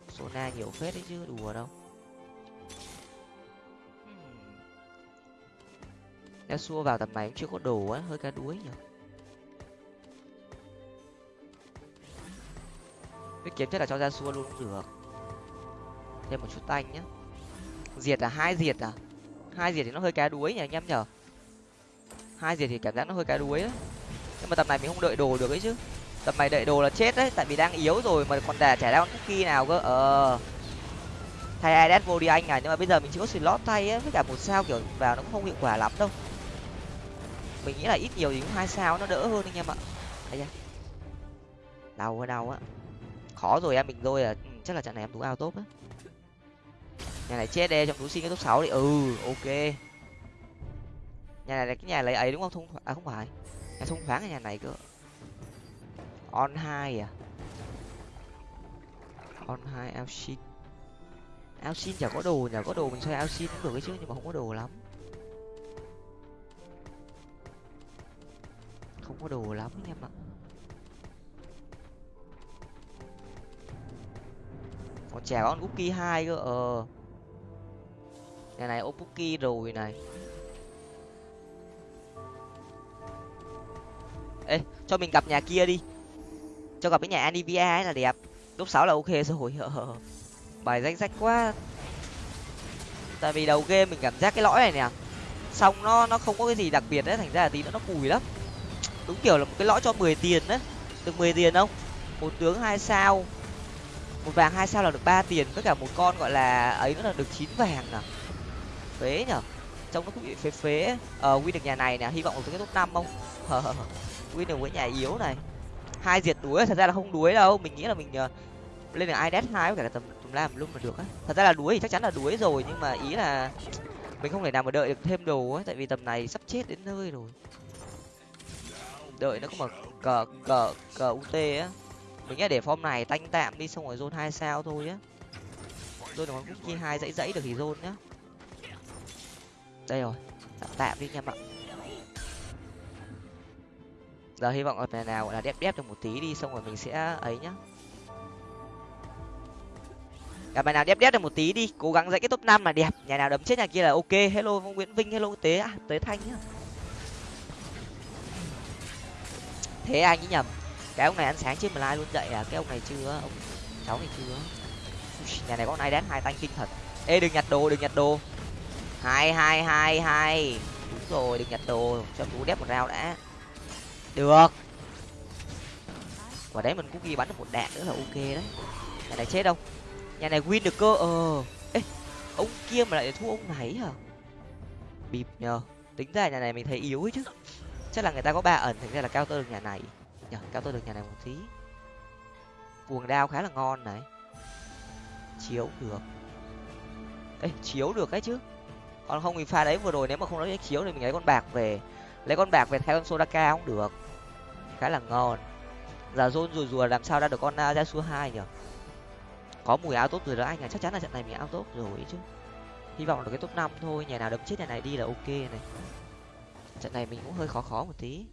Sona nhiều phết đấy chứ đùa đâu. Yasuo vào tầm này cũng chưa có đồ á hơi cá đuối nhở? Huyết kiếm chắc là cho ra xua luôn cũng được. Thêm một chút tanh nhá diệt là hai diệt à? Hai diệt thì nó hơi cá đuối nhỉ, anh em nhở? Hai diệt thì cảm giác nó hơi cá đuối đấy nhưng mà tập này mình không đợi đồ được ấy chứ. Tập này đợi đồ là chết đấy, tại vì đang yếu rồi mà còn đà chả ra con cookie nào cơ. Ờ. Thay ids vô đi anh à nhưng mà bây giờ mình chỉ có slot thay á, với cả một sao kiểu vào nó cũng không hiệu quả lắm đâu. Mình nghĩ là ít nhiều thì cũng hai sao nó đỡ hơn anh em ạ. Thấy chưa đau quá, đau á khó rồi em, mình rồi à ừ, chắc là trận này em tú ao tốt á nhà này chết đê trong túi xin cái top sáu đi. Ừ ok. Nhà này là cái nhà lấy ấy đúng không? Thông à không phải. Nhà thông thoáng ở nhà này cơ. On hai à? On hai, ao xin. Ao xin chả có đồ nhà có đồ mình xoay ao xin cũng được cái chứ, nhưng mà không có đồ lắm. Không có đồ lắm em ạ. Còn trẻ con cookie hai cơ ờ nhà này opuki rồi này. Ê, cho mình gặp nhà kia đi. Cho gặp cái nhà anivia ấy là đẹp. Lúc sáu là ok rồi. Bài danh sách quá. Tại vì đầu game mình cảm giác cái lõi này nè. Xong nó nó không có cái gì đặc biệt đấy, thành ra là tí nữa nó cùi lắm. Đúng kiểu là một cái lõi cho mười tiền đấy. Được mười tiền không? Một tướng hai sao. Một vàng hai sao là được ba tiền. Với cả một con gọi là ấy nữa là được chín vàng à phế nhở? Trông nó cũng bị phế phế. Ờ win được nhà này nè hy vọng được cái top năm không? Win được với nhà yếu này. Hai diệt đuối thật ra là không đuối đâu. Mình nghĩ là mình uh, lên được ides hai với cả tầm tầm lam luôn mà được á. Thật ra là đuối thì chắc chắn là đuối rồi nhưng mà ý là mình không thể nào mà đợi được thêm đồ ấy tại vì tầm này sắp chết đến nơi rồi. Đợi nó có mà cờ cờ cờ ut á. Mình nghĩ để form này tanh tạm đi xong rồi zone hai sao thôi á. Zone được con cookie hai dãy dãy được thì zone nhá đây rồi. Tạm tạm đi nha ạ giờ hy vọng ở nào gọi là đép đép được một tí đi xong rồi mình sẽ ấy nhá. Gặp bài nào đép đép được một tí đi cố gắng dạy cái top năm là đẹp. Nhà nào đấm chết nhà kia là ok. Hello nguyễn vinh hello tế à, tế thanh nhá. Thế anh ấy nhầm? Cái ông này ăn sáng trên lai luôn dậy à? Cái ông này chưa ông cháu này chưa nhà này có ai đánh hai tay kinh thật. Ê đừng nhặt đồ đừng nhặt đồ hai hai hai hai. Đúng rồi, đừng nhặt đồ, cho cú đép một rau đã. Được. Quả đấy mình cũng ghi bắn được một đạn nữa là ok đấy. Nhà này chết không nhà này win được cơ ờ. Ê, ông kia mà lại thua ông này hả? Bịp nhờ. Tính ra nhà này mình thấy yếu ấy chứ. Chắc là người ta có ba ẩn, thành ra là cao tơ được nhà này. Nhờ, cao tơ được nhà này một tí. Cuồng đao khá là ngon này. Chiếu được. Ê, chiếu được ấy chứ còn không thì pha đấy vừa rồi nếu mà không lấy chiếu thì mình lấy con bạc về. Lấy con bạc về thay con sodaka cũng được. Khá là ngon. Giờ rôn rùa rùa làm sao ra được con uh, hai nhở có mùi áo tốt rồi đó anh à chắc chắn là trận này mình áo tốt rồi chứ. Hy vọng được cái top năm thôi nhà nào đấm chết nhà này đi là ok này. Trận này mình cũng hơi khó khó một tí.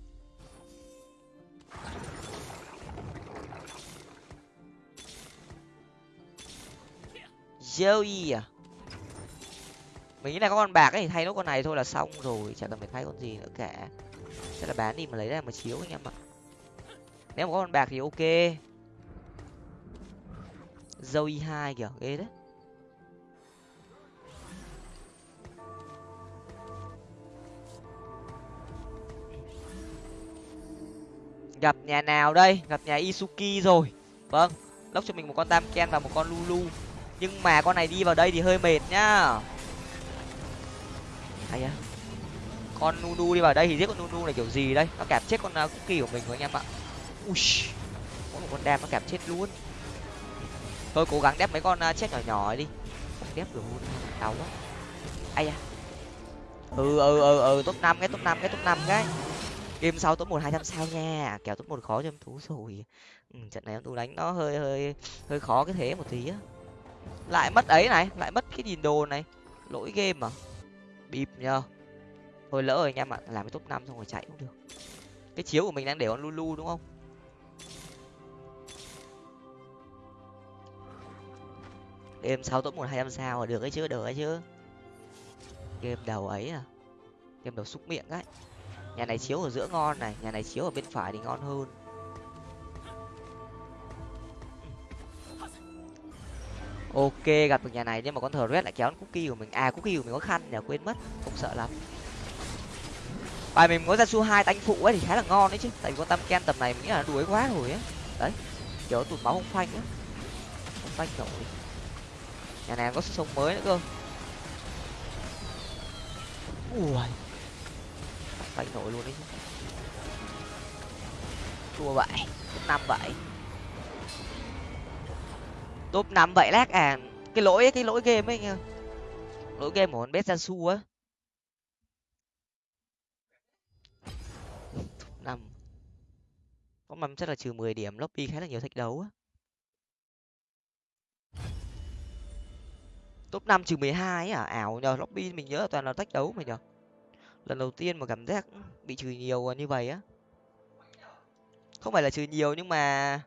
Joey à? Mình nghĩ là có con bạc ấy thì thay nốt con này thôi là xong rồi chẳng cần phải thay con gì nữa cả. Sẽ là bán đi mà lấy ra mà chiếu anh em ạ. Nếu mà có con bạc thì ok. Joey hai kìa, ghê đấy. Gặp nhà nào đây? Gặp nhà isuki rồi. Vâng lốc cho mình một con tam ken và một con lulu. Nhưng mà con này đi vào đây thì hơi mệt nhá ai à con nunu đi vào đây thì giết con nunu này kiểu gì đây? Nó kẹp chết con uh, cookie của mình rồi anh em ạ. Ui có một con đam nó kẹp chết luôn. Tôi cố gắng đép mấy con uh, chết nhỏ nhỏ đi. Không đép được luôn đau quá. Ai à ừ ừ ừ ừ top năm cái top năm cái top năm cái. Game sau top một hai trăm sao nha. Kèo top một khó cho em thú rồi. Ừ, trận này em tú đánh nó hơi hơi hơi khó cái thế một tí á. Lại mất ấy này lại mất cái nhìn đồ này. Lỗi game à? Bịp nhờ. Thôi lỡ rồi anh em ạ, làm cái top năm xong rồi chạy cũng được. Cái chiếu của mình đang để con lulu đúng không? Game sáu top một hai trăm sao được ấy chứ được ấy chứ. Game đầu ấy à? Game đầu xúc miệng ấy. Nhà này chiếu ở giữa ngon này, nhà này chiếu ở bên phải thì ngon hơn. Ok, gặp được nhà này, nhưng mà con thờ red lại kéo cookie của mình. À cookie của mình có khăn nhờ quên mất, không sợ lắm. Bài mình có ra su hai tanh phụ ấy thì khá là ngon đấy chứ. Tại vì con tam ken tầm này mình nghĩ là đuối quá rồi ấy. Đấy, kiểu tụt máu không phanh á. Không phanh nổi. Nhà này có sức sống mới nữa cơ. Ui. Phanh nổi luôn đấy chứ. Chua vậy, năm vậy top năm vậy lác à. Cái lỗi ấy, cái lỗi game ấy lỗi game của con bé su á. Năm. Có mầm chắc là trừ mười điểm lobby khá là nhiều thách đấu á. Top năm trừ mười hai à? Ảo nhờ lobby mình nhớ là toàn là thách đấu mà nhờ. Lần đầu tiên mà cảm giác bị trừ nhiều như vậy á. Không phải là trừ nhiều nhưng mà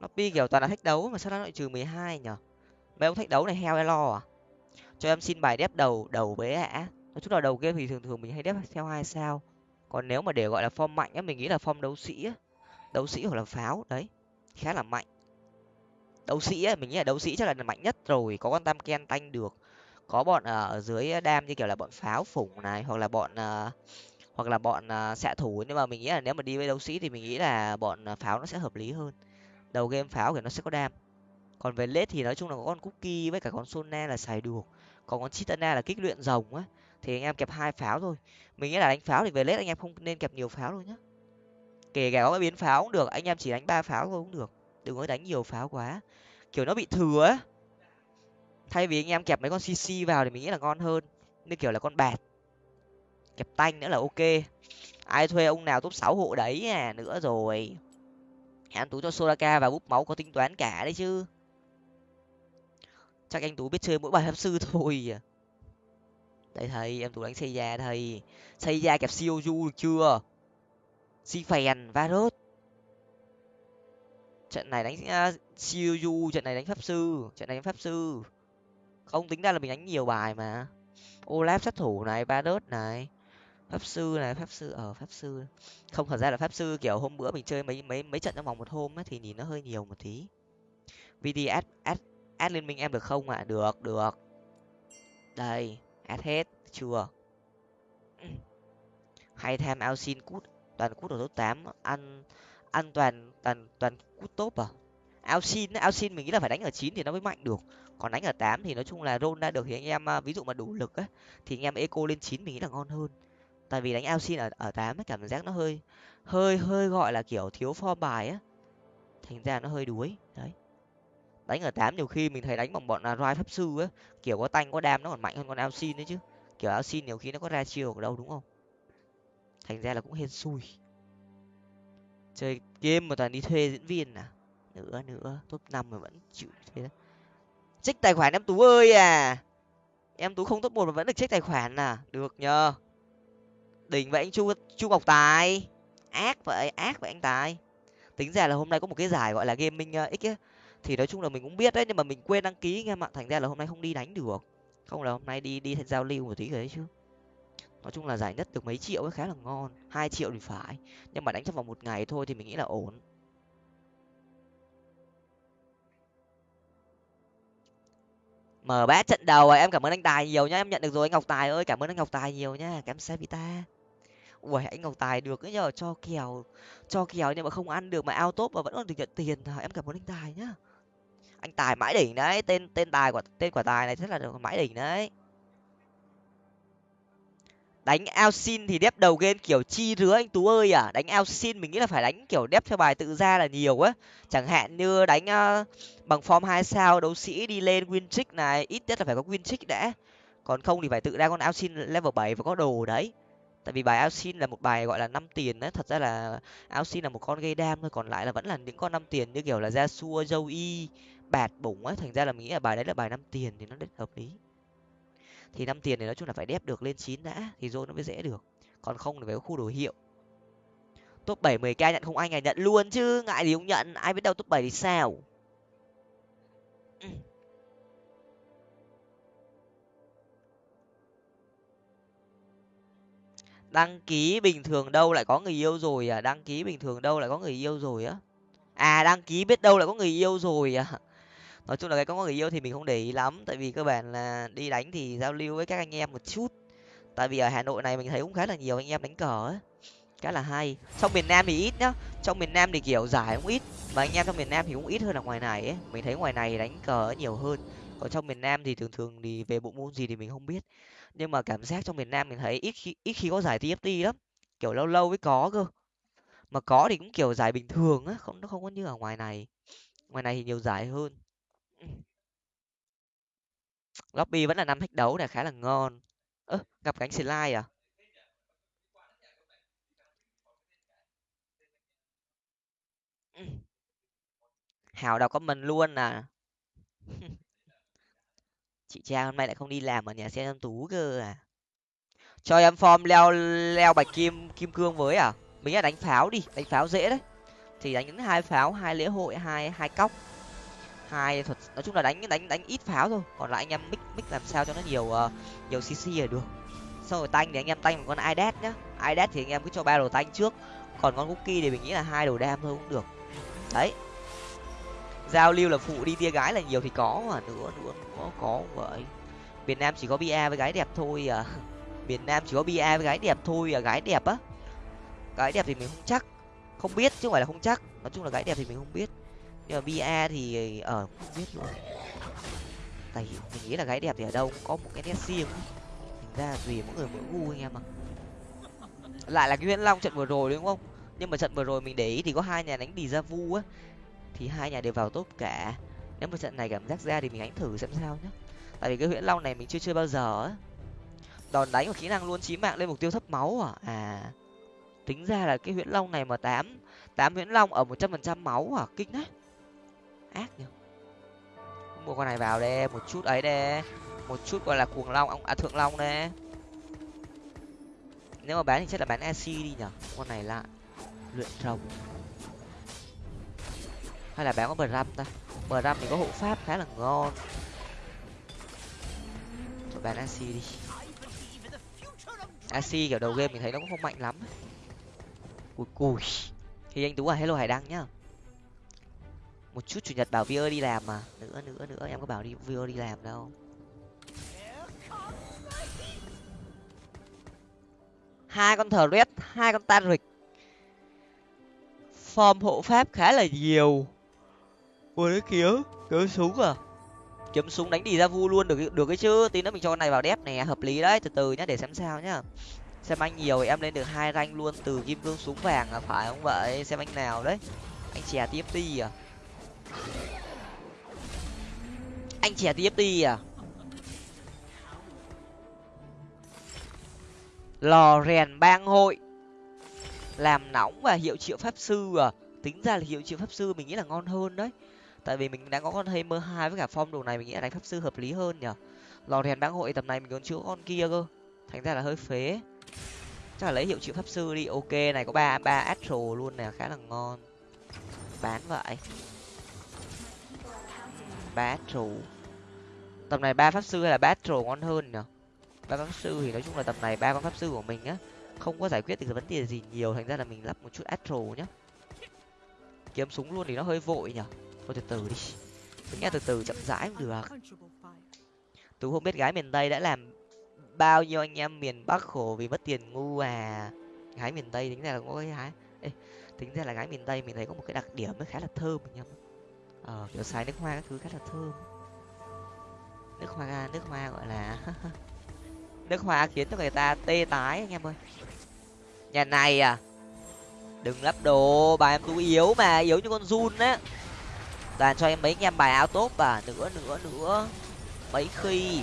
lobby kiểu toàn là thách đấu mà sao nó lại trừ mười hai nhở? Mấy ông thách đấu này heo lo à? Cho em xin bài đép đầu đầu bế hả nói chung là đầu game thì thường thường mình hay đép theo hai sao. Còn nếu mà để gọi là form mạnh á mình nghĩ là form đấu sĩ á. Đấu sĩ hoặc là pháo đấy. Khá là mạnh. Đấu sĩ á mình nghĩ là đấu sĩ chắc là mạnh nhất rồi có con tam ken tanh được. Có bọn à, ở dưới đam như kiểu là bọn pháo phủng này hoặc là bọn uh, hoặc là bọn uh, xạ thủ. Nhưng mà mình nghĩ là nếu mà đi với đấu sĩ thì mình nghĩ là bọn pháo nó sẽ hợp lý hơn đầu game pháo thì nó sẽ có đam. Còn về lết thì nói chung là có con cookie với cả con sona là xài được. Còn con chitana là kích luyện rồng á, thì anh em kẹp hai pháo thôi. Mình nghĩ là đánh pháo thì về lết anh em không nên kẹp nhiều pháo đâu nhá. Kể cả có biến pháo cũng được, anh em chỉ đánh ba pháo thôi cũng được. Đừng có đánh nhiều pháo quá. Kiểu nó bị thừa á. Thay vì anh em kẹp mấy con cc vào thì mình nghĩ là ngon hơn. Như kiểu là con bạt. Kẹp tanh nữa là ok. Ai thuê ông nào top sáu hộ đấy à nữa rồi anh tú cho soraka và búp máu có tính toán cả đấy chứ. Chắc anh tú biết chơi mỗi bài pháp sư thôi à. đây thầy em tú đánh xây da thầy. Xây da kẹp siêu du được chưa? Si phèn varus. Trận này đánh à, uh, siêu du trận này đánh pháp sư trận này đánh pháp sư. Không tính ra là mình đánh nhiều bài mà. Olaf sát thủ này varus này pháp sư là pháp sư ở pháp sư. Không, thật ra là pháp sư, kiểu, hôm bữa mình chơi mấy mấy mấy trận trong vòng một hôm ấy thì nhìn nó hơi nhiều một tí. Vd add add add liên minh em được không ạ? À? được được. Đây, add hết, chưa. Hay tham ao xin cút, toàn cút ở top tám. Ăn ăn toàn toàn toàn cút top à? Ao xin ao xin mình nghĩ là phải đánh ở chín thì nó mới mạnh được. Còn đánh ở tám thì nói chung là roll ra được thì anh em à, ví dụ mà đủ lực á, thì anh em eco lên chín mình nghĩ là ngon hơn tại vì đánh ao xin ở ở tám cảm giác nó hơi hơi hơi gọi là kiểu thiếu form bài á. Thành ra nó hơi đuối, đấy. Đánh ở tám nhiều khi mình thấy đánh bằng bọn là roi pháp sư á, kiểu có tanh có đam nó còn mạnh hơn con ao xin đấy chứ. Kiểu ao xin nhiều khi nó có ra chiêu ở đâu đúng không? Thành ra là cũng hên xui. Chơi game mà toàn đi thuê diễn viên à? Nữa nữa, top năm mà vẫn chịu thế. Đó trích tài khoản em tú ơi à! Em tú không top một mà vẫn được trích tài khoản à? Được nhờ đỉnh vậy anh chu chu ngọc tài. Ác vậy ác vậy anh tài. Tính ra là hôm nay có một cái giải gọi là gaming ờ, x ấy. Thì nói chung là mình cũng biết đấy, nhưng mà mình quên đăng ký anh em ạ. Thành ra là hôm nay không đi đánh được. Không là hôm nay đi đi giao lưu một tí rồi đấy chứ. Nói chung là giải nhất được mấy triệu ấy, khá là ngon. Hai triệu thì phải. Nhưng mà đánh trong vòng một ngày thôi thì mình nghĩ là ổn. Mở bát trận đầu em cảm ơn anh tài nhiều nhá. Em nhận được rồi, anh ngọc tài ơi, cảm ơn anh ngọc tài nhiều nhá. Cảm ơn vita ui anh ngọc tài được ấy nhờ cho kèo cho kèo nhưng mà không ăn được mà ao tốt mà vẫn còn được nhận tiền. Em cảm ơn anh tài nhá. Anh tài mãi đỉnh đấy tên tên tài của tên quả tài này rất là mãi đỉnh đấy. Đánh ao xin thì đép đầu game kiểu chi rứa anh tú ơi à? Đánh ao xin mình nghĩ là phải đánh kiểu đép theo bài tự ra là nhiều á. Chẳng hạn như đánh uh, bằng form hai sao đấu sĩ đi lên win trick này ít nhất là phải có win trick đã. Còn không thì phải tự ra con ao xin level bảy và có đồ đấy tại vì bài Alcin là một bài, gọi là, năm tiền đấy. Thật ra là Alcin là một con gây đam thôi, còn lại là vẫn là những con năm tiền như kiểu là gia xua, dâu y, bạt bủng ấy. Thành ra là mình nghĩ là bài đấy là bài năm tiền thì nó rất hợp lý. Thì năm tiền thì nói chung là phải đép được lên chín đã, thì rồi nó mới dễ được. Còn không thì phải có khu đồ hiệu. Top bảy mười k nhận không anh à nhận luôn chứ, ngại gì không nhận. Ai biết đâu top bảy thì sao. Ừ. đăng ký bình thường đâu lại có người yêu rồi à? Đăng ký bình thường đâu lại có người yêu rồi á? À đăng ký biết đâu lại có người yêu rồi à? Nói chung là cái có người yêu thì mình không để ý lắm, tại vì cơ bản là đi đánh thì giao lưu với các anh em một chút. Tại vì ở hà nội này mình thấy cũng khá là nhiều anh em đánh cờ ấy khá là hay. Trong miền nam thì ít nhá. Trong miền nam thì, kiểu, giải cũng ít, mà anh em trong miền nam thì cũng ít hơn là ngoài này ấy. Mình thấy ngoài này đánh cờ nhiều hơn. Còn trong miền nam thì thường thường thì về bộ môn gì thì mình không biết nhưng mà cảm giác trong miền nam mình thấy ít khi ít khi có giải tft lắm, kiểu lâu lâu mới có cơ. Mà có thì cũng kiểu giải bình thường á, không, nó không có như ở ngoài này. Ngoài này thì nhiều giải hơn. Lobby vẫn là năm thách đấu này, khá là ngon. Ơ, gặp cánh slide à? Ừ. Hào đọc comment luôn à. chị trang hôm nay lại không đi làm ở nhà xe em tú cơ à? Cho em form leo leo bạch kim kim cương với à? Mình là đánh pháo đi đánh pháo dễ đấy. Thì đánh những hai pháo hai lễ hội hai hai cóc. Hai thuật nói chung là đánh đánh đánh ít pháo thôi. Còn lại anh em mix mix làm sao cho nó nhiều uh, nhiều cc là được. Xong rồi tanh thì anh em tanh một con idet nhá. Idet thì anh em cứ cho ba đồ tanh trước. Còn con cookie thì mình nghĩ là hai đồ đam thôi cũng được. Đấy giao lưu là phụ đi tia gái là nhiều thì có mà. Nữa nữa có có vậy. Miền nam chỉ có bia với gái đẹp thôi à. Miền nam chỉ có bia với gái đẹp thôi à. Gái đẹp á. Gái đẹp thì mình không chắc. Không biết, chứ không phải là không chắc. Nói chung là gái đẹp thì mình không biết. Nhưng mà bia thì ở không biết luôn tại mình nghĩ là gái đẹp thì ở đâu cũng có một cái nét riêng. Thành ra tùy mỗi người mỗi gu anh em ạ. Lại là cái nguyễn long trận vừa rồi đúng không? Nhưng mà trận vừa rồi mình để ý thì có hai nhà đánh đi ra vu á thì hai nhà đều vào top cả. Nếu mà trận này cảm giác ra thì mình đánh thử xem sao nhé. tại vì cái huyễn long này mình chưa chơi bao giờ á. Đòn đánh và kỹ năng luôn chí mạng lên mục tiêu thấp máu à? À tính ra là cái huyễn long này mà tám tám huyễn long ở một trăm phần trăm máu à? Kinh đấy. Ác nhỉ mua con này vào đây, một chút ấy đây. Một chút gọi là cuồng long à thượng long đây. Nếu mà bán thì chắc là bán ac đi nhở con này lại luyện rồng hay là bán có bờ răm ta? Bờ răm thì có hộ pháp khá là ngon. Rồi bán ac đi. Ac kiểu đầu game mình thấy nó cũng không mạnh lắm. Cùi cùi. Thì anh tú à hello hải đăng nhá. Một chút chủ nhật bảo vio đi làm mà. Nữa nữa nữa, em có bảo đi vio đi làm đâu. Hai con thờ red hai con tan rịch form hộ pháp khá là nhiều ui đấy kiếm kiếm súng à? Kiếm súng đánh đi ra vu luôn, được được cái chứ. Tí nữa mình cho con này vào đép này hợp lý đấy. Từ từ nhá, để xem sao nhá. Xem anh nhiều thì em lên được hai ranh luôn, từ kim cương súng vàng là phải không vậy? Xem anh nào đấy. Anh chè tiếp đi à? Anh chè tiếp đi à? Lò rèn bang hội. Làm nóng và hiệu triệu pháp sư à? Tính ra là hiệu triệu pháp sư mình nghĩ là ngon hơn đấy tại vì mình đang có con mơ hai với cả form đồ này, mình nghĩ là đánh pháp sư hợp lý hơn nhở lò rèn bang hội tầm này mình còn chữa con kia cơ. Thành ra là hơi phế. Chắc là lấy hiệu triệu pháp sư đi. Ok, này có ba ba astro luôn nè, khá là ngon. Bán vậy. Ba astro. Tầm này ba pháp sư hay là ba astro ngon hơn nhở ba pháp sư thì nói chung là tầm này ba con pháp sư của mình á, không có giải quyết được vấn đề gì nhiều. Thành ra là mình lắp một chút astro nhá. Kiếm súng luôn thì nó hơi vội nhở thôi từ từ đi. Mình nghe từ từ chậm rãi cũng được. Tú không biết gái miền tây đã làm bao nhiêu anh em miền bắc khổ vì mất tiền ngu à. Gái miền tây tính ra là có cái gái Ê, tính ra là gái miền tây mình thấy có một cái đặc điểm nó khá là thơm anh em ờ kiểu xài nước hoa các thứ khá là thơm. Nước hoa nước hoa gọi là nước hoa khiến cho người ta tê tái anh em ơi. Nhà này à đừng lắp đồ bà em tú yếu mà yếu như con run á toàn cho em mấy anh em bài áo tốt và nữa nữa nữa mấy khi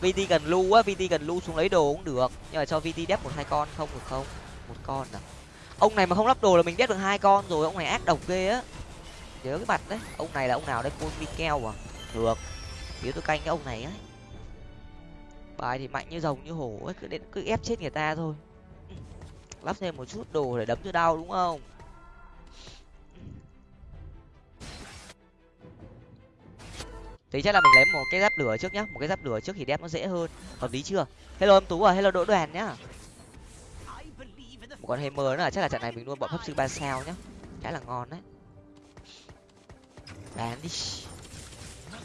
vt cần lưu á vt cần lưu xuống lấy đồ cũng được. Nhưng mà cho vt đép một hai con không được không? Một con à? Ông này mà không lắp đồ là mình đép được hai con rồi, ông này ác độc ghê á. Nhớ cái mặt đấy. Ông này là ông nào đấy? Côn mikel à? Được. Nếu tôi canh cái ông này ấy bài thì mạnh như rồng như hổ ấy, cứ đến, cứ ép chết người ta thôi. Lắp thêm một chút đồ để đấm cho đau đúng không? Thì chắc là mình lấy một cái giáp lửa trước nhá. Một cái giáp lửa trước thì đép nó dễ hơn. Hợp lý chưa? Hello em tú à hello đỗ đoàn nhá. Một con hammer nữa là chắc là trận này mình luôn bọn pháp sư ba sao nhá. Khá là ngon đấy. Bán đi.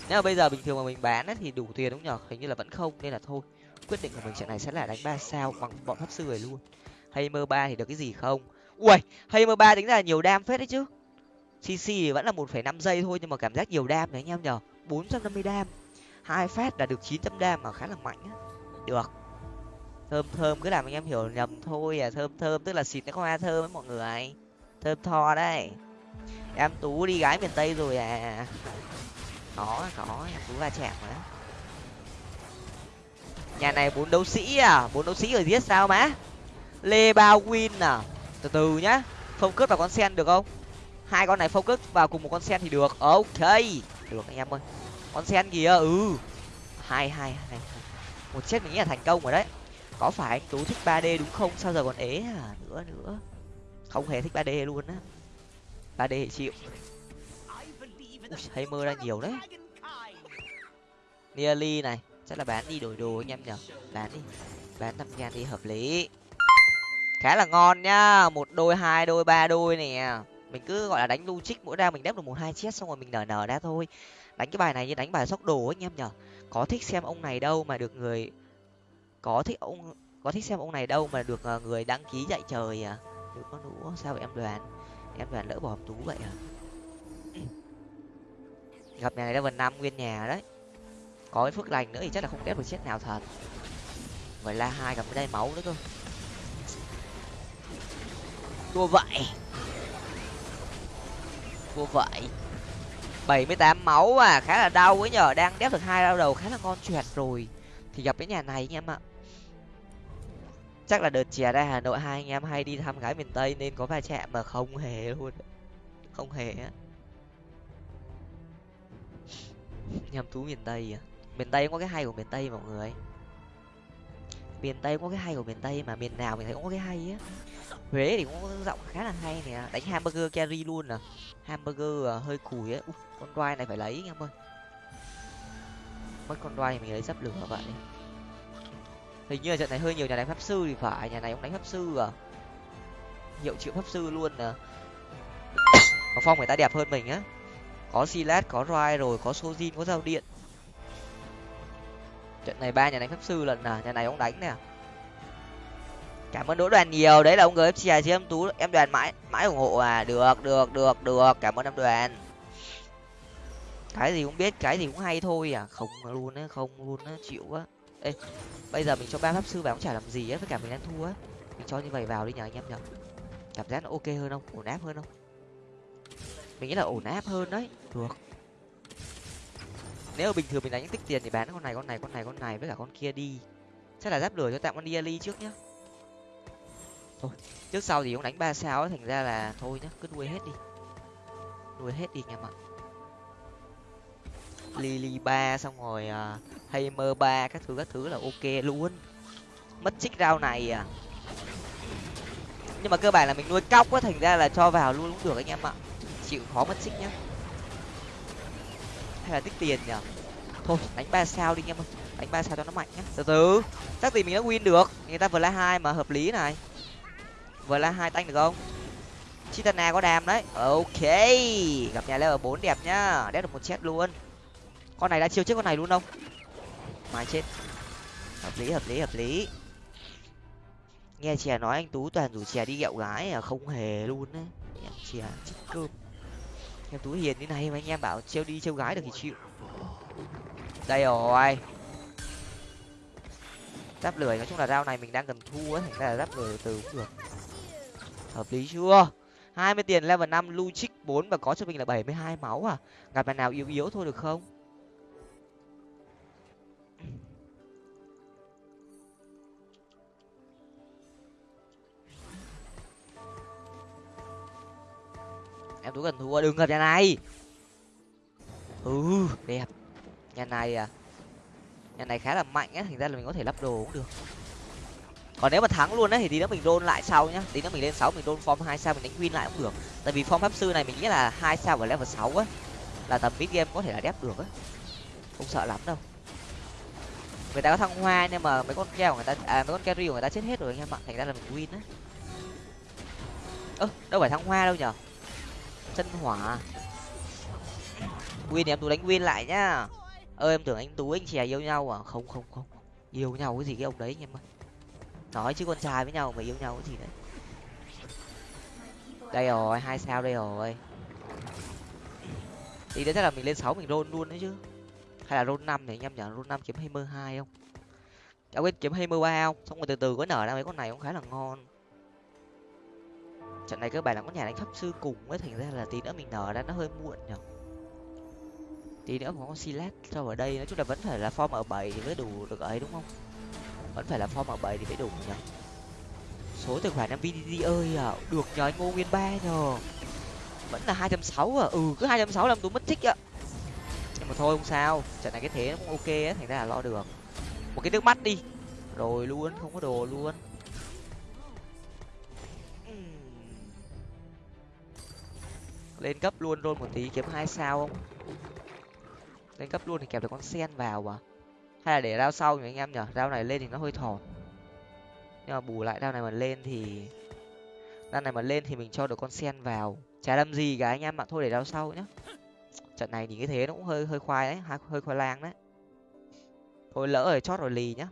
Nếu mà bây giờ bình thường mà mình bán ấy, thì đủ tiền đúng nhở? Hình như là vẫn không nên là thôi. Quyết định của mình trận này sẽ là đánh ba sao bằng bọn pháp sư này luôn. Hay mơ ba thì được cái gì không? Ui hay mơ ba tính ra là nhiều đam phết đấy chứ. Cc thì vẫn là một phẩy năm giây thôi nhưng mà cảm giác nhiều đam đấy anh em nhở? Bốn trăm năm mươi đam. Hai phát đã được chín trăm đam mà khá là mạnh á. Được. Thơm thơm, cứ làm anh em hiểu nhầm thôi à. Thơm thơm, tức là xịt nó hoa thơm với mọi người. Thơm tho đấy. Em tú đi gái miền tây rồi à. Có có. Em tú va chạm rồi đó nhà này bốn đấu sĩ à? Bốn đấu sĩ ở giết sao má? Lê bao win à? Từ từ nhá. Focus vào con sen được không? Hai con này focus vào cùng một con sen thì được. Ok được anh em ơi. Con sen kìa ừ. Hai hai hai một chết mình nghĩ là thành công rồi đấy. Có phải anh tú thích ba d đúng không? Sao giờ còn ế à nữa nữa. Không hề thích ba d luôn á. ba d thì chịu. Ui, hay mơ ra nhiều đấy. Nearly này. Chắc là bán đi đổi đồ anh em nhở bán đi. Bán năm ngàn đi hợp lý. Khá là ngon nhá một đôi hai đôi ba đôi nè mình cứ, gọi là, đánh logic, mỗi ra mình đép được một, hai chết xong rồi mình nở nở ra thôi. Đánh cái bài này như đánh bài sóc đồ anh em nhở. Có thích xem ông này đâu mà được người, có thích ông, có thích xem ông này đâu mà được ờ, người đăng ký dạy trời à? Được có đủ sao vậy em đoàn em đoàn lỡ bỏ tú vậy à? Gặp nhà này level năm, nguyên nhà đấy. Có cái phước lành nữa thì chắc là không đép được chết nào thật. Vậy la hai gặp cái đây máu nữa cơ. Đua vậy vua vậy. Bảy mươi tám máu à khá là đau ấy nhở đang đép được hai đau đầu, khá là ngon choẹt rồi. Thì gặp cái nhà này anh em ạ. Chắc là đợt chè ra hà nội hai anh em hay đi thăm gái miền tây nên có va chạm mà không hề luôn. Không hề á. Nhầm thú miền tây à. Miền tây có cái hay của miền tây mọi người. Miền tây có cái hay của miền tây mà miền nào mình thấy cũng có cái hay á huế thì cũng có giọng khá là hay nè. Đánh hamburger carry luôn à. Hamburger à, hơi cùi á con đoai này phải lấy anh em ơi. Mất con đoai mình lấy dắp lửa vậy hình như là trận này hơi nhiều nhà đánh pháp sư thì phải. Nhà này cũng đánh pháp sư à. Hiệu triệu pháp sư luôn nè mà phong người ta đẹp hơn mình á. Có silat có roi rồi có sojin có dao điện. Trận này ba nhà đánh pháp sư lần nào nhà này ông đánh nè cảm ơn đỗ đoàn nhiều. Đấy là ông gfc chứ em tú. Em đoàn mãi mãi ủng hộ à. Được được được được. Cảm ơn em đoàn. Cái gì cũng biết, cái gì cũng hay thôi à. Không luôn á, không luôn á, chịu quá ê, bây giờ mình cho ba pháp sư vào cũng chả làm gì á, với cả mình đang thua á. Mình cho như vậy vào đi nhờ anh em nhở cảm giác nó ok hơn không? Ổn áp hơn không? Mình nghĩ là ổn áp hơn đấy. Được. Nếu bình thường mình đánh tích tiền thì bán con này con này con này con này với cả con kia đi. Chắc là giáp lửa cho tạm con đi trước nhá thôi trước sau thì cũng đánh ba sao ấy thành ra là thôi nhá cứ nuôi hết đi. Nuôi hết đi anh em ạ lily ba xong rồi à, uh, hammer ba các thứ các thứ là ok luôn. Mất chích rau này à. Nhưng mà cơ bản là mình nuôi cóc á thành ra là cho vào luôn cũng được anh em ạ. Chịu khó mất xích nhá. Hay là tích tiền nhở thôi đánh ba sao đi anh em ơi. Đánh ba sao cho nó mạnh nhá. Từ từ chắc gì mình đã win được. Người ta vừa la hai mà hợp lý này vừa là hai tanh được không? Chitana có đam đấy. Ok. Gặp nhà level bốn đẹp nhá. Đét được một chết luôn. Con này đã chiêu trước con này luôn không? Mai chết. Hợp lý hợp lý hợp lý. Nghe chè nói anh tú toàn rủ chè đi gẹo gái à không hề luôn đấy em chè chết cơm. Em tú hiền như này mà anh em bảo trêu đi trêu gái được thì chịu. Đây rồi. Giáp lười, nói chung là dao này mình đang cần thu á. Thành ra là giáp lười từ cũng được hợp lý chưa? Hai mươi tiền level năm lưu bốn và có cho mình là bảy mươi hai máu à? Gặp bạn nào yếu yếu thôi được không? Em tú cần thua, đừng gặp nhà này. Ừ đẹp. Nhà này à? Nhà này khá là mạnh á, thành ra là mình có thể lắp đồ cũng được còn nếu mà thắng luôn đấy thì tí nữa mình đôn lại sau nhá. Tí nữa mình lên sáu, mình đôn form hai sao, mình đánh win lại cũng được. Tại vì form pháp sư này mình nghĩ là hai sao ở level sáu á, là tầm mid game có thể là đép được á. Không sợ lắm đâu. Người ta có thăng hoa nhưng mà mấy con keo của người ta à mấy con carry của người ta chết hết rồi anh em ạ. Thành ra là mình win á. Ơ, đâu phải thăng hoa đâu nhở? Chân hỏa. Win thì em tú đánh win lại nhá. Ơ, em tưởng anh tú, anh chè yêu nhau à? Không không không. Yêu nhau cái gì cái ông đấy anh em ơi nói chứ con trai với nhau mà yêu nhau cái gì đấy đây rồi, hai sao đây rồi. Thì đấy chắc là mình lên sáu mình roll luôn đấy chứ. Hay là roll năm thì anh em nhở roll năm kiếm hai mươi hai không? À quên kiếm hai mươi ba không? Xong rồi từ từ có nở ra mấy con này cũng khá là ngon. Trận này cơ bản là có nhà đánh pháp sư cùng ấy, thành ra là tí nữa mình nở ra nó hơi muộn nhở tí nữa có con silat cho ở đây, nói chung là vẫn phải là form ở bảy thì mới đủ được ấy, đúng không? Vẫn phải là form bảo bảy thì mới đủ nhở số tài khoản năm vdd ơi à. Được nhờ anh ngô nguyên ba nhờ. Vẫn là hai trăm sáu à? Ừ cứ hai trăm sáu làm tôi mất thích ạ. Nhưng mà thôi không sao. Trận này cái thế nó cũng ok á, thành ra là lo được. Một cái nước mắt đi. Rồi luôn, không có đồ luôn. Lên cấp luôn rồi một tí, kiếm hai sao không? Lên cấp luôn thì kẹp được con sen vào à? Hay là để rau sau nhỉ anh em nhở rau này lên thì nó hơi thọt nhưng mà bù lại rau này mà lên thì rau này mà lên thì mình cho được con sen vào. Chả làm gì cả anh em ạ, thôi để rau sau nhá. Trận này nhìn cái thế nó cũng hơi hơi khoai đấy hơi khoai lang đấy. Thôi lỡ rồi, chót rồi lì nhá.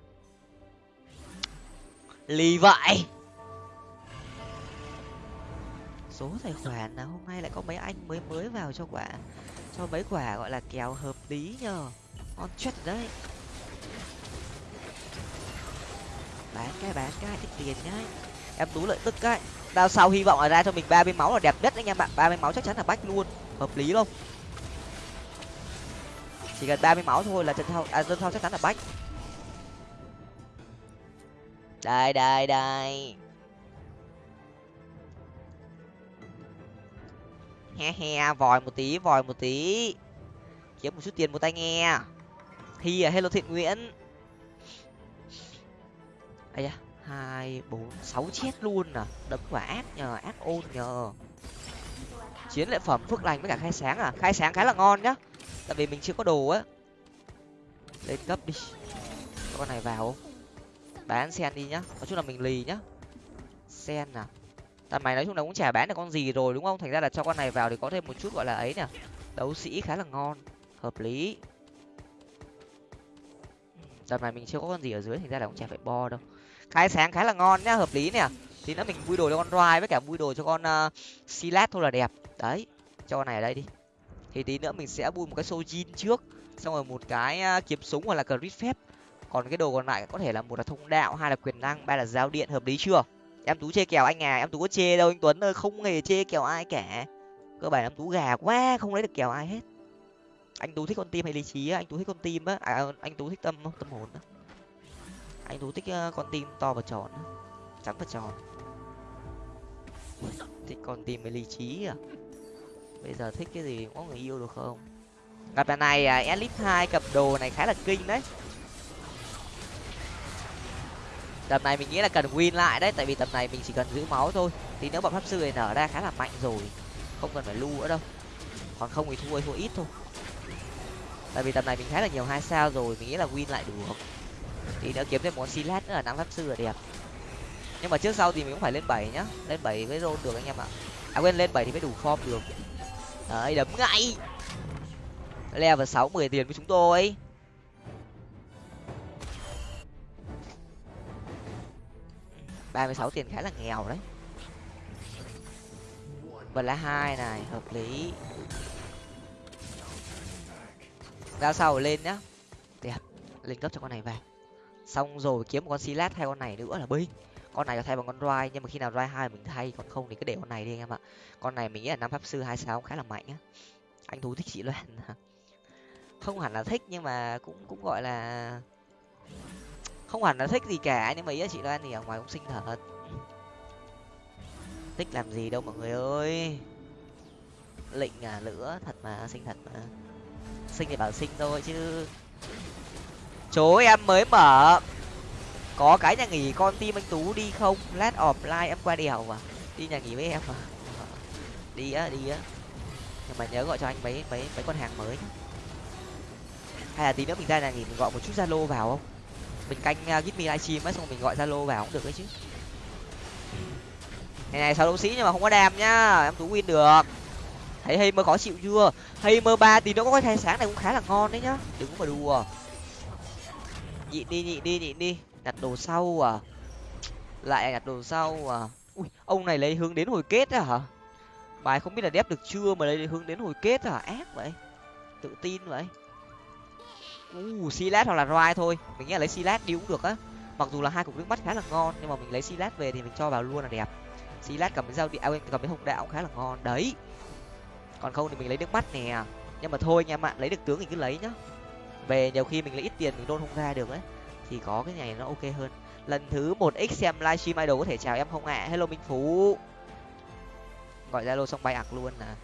Lì vậy! Số tài khoản là hôm nay lại có mấy anh mới mới vào cho quả, cho mấy quả gọi là kèo hợp lý nhờ. On chết đấy. Bán cái bán cái ít tiền nhá. Em tú lợi tức cái đao sau hy vọng là ra cho mình ba mươi máu là đẹp nhất anh em bạn ba mươi máu chắc chắn là bách luôn. Hợp lý không? Chỉ cần ba mươi máu thôi là trận sau à dân sau chắc chắn là bách. Đây đây đây. He he, vòi một tí, vòi một tí. Kiếm một chút tiền một tay nghe. Hi à hello thiện nguyễn ấy da, hai, bốn, sáu chết luôn à. Đấm quả ác nhờ, ác ôn nhờ. Chiến lợi phẩm phước lành với cả khai sáng à? Khai sáng khá là ngon nhá. Tại vì mình chưa có đồ á. Lên cấp đi. Con này vào không? Bán sen đi nhá. Nói chung là mình lì nhá. Sen à? Tầm mày nói chung là cũng chả bán được con gì rồi đúng không? Thành ra là cho con này vào thì có thêm một chút gọi là ấy nè đấu sĩ khá là ngon. Hợp lý. Tầm này mình chưa có con gì ở dưới, thành ra là cũng chả phải bo đâu khai sáng khá là ngon nhá hợp lý nè. Tí nữa mình vui đồ cho con roi với cả vui đồ cho con ờ, uh, silat thôi là đẹp. Đấy cho con này ở đây đi. Thì tí nữa mình sẽ vui một cái sojin trước xong rồi một cái uh, kiếm súng hoặc là crit phép. Còn cái đồ còn lại có thể là một là thông đạo hai là quyền năng ba là giao điện hợp lý chưa? Em tú chê kèo anh à em tú có chê đâu anh tuấn ơi không hề chê kèo ai cả. Cơ bản em tú gà quá không lấy được kèo ai hết. Anh tú thích con tim hay lý trí á? Anh tú thích con tim á? À anh tú thích tâm không tâm hồn á? Anh tú thích con tim to và tròn trắng và tròn. Thích con tim hay lý trí à? Bây giờ thích cái gì có người yêu được không? Gặp lần này à, elite hai cặp đồ này khá là kinh đấy. Tập này mình nghĩ là cần win lại đấy tại vì tập này mình chỉ cần giữ máu thôi. Thì nếu bọn pháp sư này nở ra khá là mạnh rồi không cần phải lưu nữa đâu. Còn không thì thua thua ít thôi. Tại vì tập này mình khá là nhiều hai sao rồi mình nghĩ là win lại được thì nữa kiếm thêm một silat nữa là năm pháp sư là đẹp. Nhưng mà trước sau thì mình cũng phải lên bảy nhá. Lên bảy với rôn được anh em ạ. À quên, lên bảy thì mới đủ form được. Đấy, đấm ngay. Level sáu, mười tiền với chúng tôi. Ba mươi sáu tiền khá là nghèo đấy. Vật lá hai này, hợp lý. Ra sau lên nhá. Đẹp. Lên cấp cho con này vào xong rồi kiếm một con silat hay con này nữa là binh. Con này có thay bằng con roi nhưng mà khi nào roi hai mình thay, còn không thì cứ để con này đi anh em ạ. Con này mình nghĩ là năm pháp sư hai sáu khá là mạnh á. Anh thú thích chị loan à. không hẳn là thích, nhưng mà cũng cũng gọi là không hẳn là thích gì cả, nhưng mà ý là chị loan thì ở ngoài cũng xinh thật. Thích làm gì đâu mọi người ơi. Lịnh à lửa, thật mà, xinh thật mà. Xinh thì bảo xinh thôi chứ chỗ em mới mở. Có cái nhà nghỉ con tim anh tú đi không? Lát offline em qua đèo mà. Đi nhà nghỉ với em mà. Đi á đi á. Nhưng mà nhớ gọi cho anh mấy mấy mấy con hàng mới hay là tí nữa mình ra nhà nghỉ mình gọi một chút zalo vào không? Mình canh uh, give me livestream ấy xong mình gọi zalo vào cũng được đấy chứ. Ngày này sáu đấu sĩ nhưng mà không có đam nhá. Em tú win được. Thấy hay mơ khó chịu chưa? Hay mơ ba tí nữa có cái thay sáng này cũng khá là ngon đấy nhá. Đừng có mà đùa nhịn đi nhịn đi nhịn đi. Nhặt đồ sau à? Lại nhặt đồ sau à? Ui ông này lấy hướng đến hồi kết à hả? Bài không biết là đép được chưa mà lấy hướng đến hồi kết à ác vậy. Tự tin vậy. U uh, silat hoặc là roi thôi. Mình nghĩ là lấy silat đi cũng được á. Mặc dù là hai cục nước mắt khá là ngon nhưng mà mình lấy silat về thì mình cho vào luôn là đẹp. Silat cầm cái dao điện à, cầm cái hồng đạo khá là ngon. Đấy. Còn không thì mình lấy nước mắt nè. Nhưng mà thôi nha bạn lấy được tướng thì cứ lấy nhá về nhiều khi mình lấy ít tiền mình đôn không ra được ấy, thì có cái này nó ok hơn. Lần thứ một x xem livestream idol có thể chào em không ạ? À? hello minh phú. Gọi zalo xong bay ạc luôn à.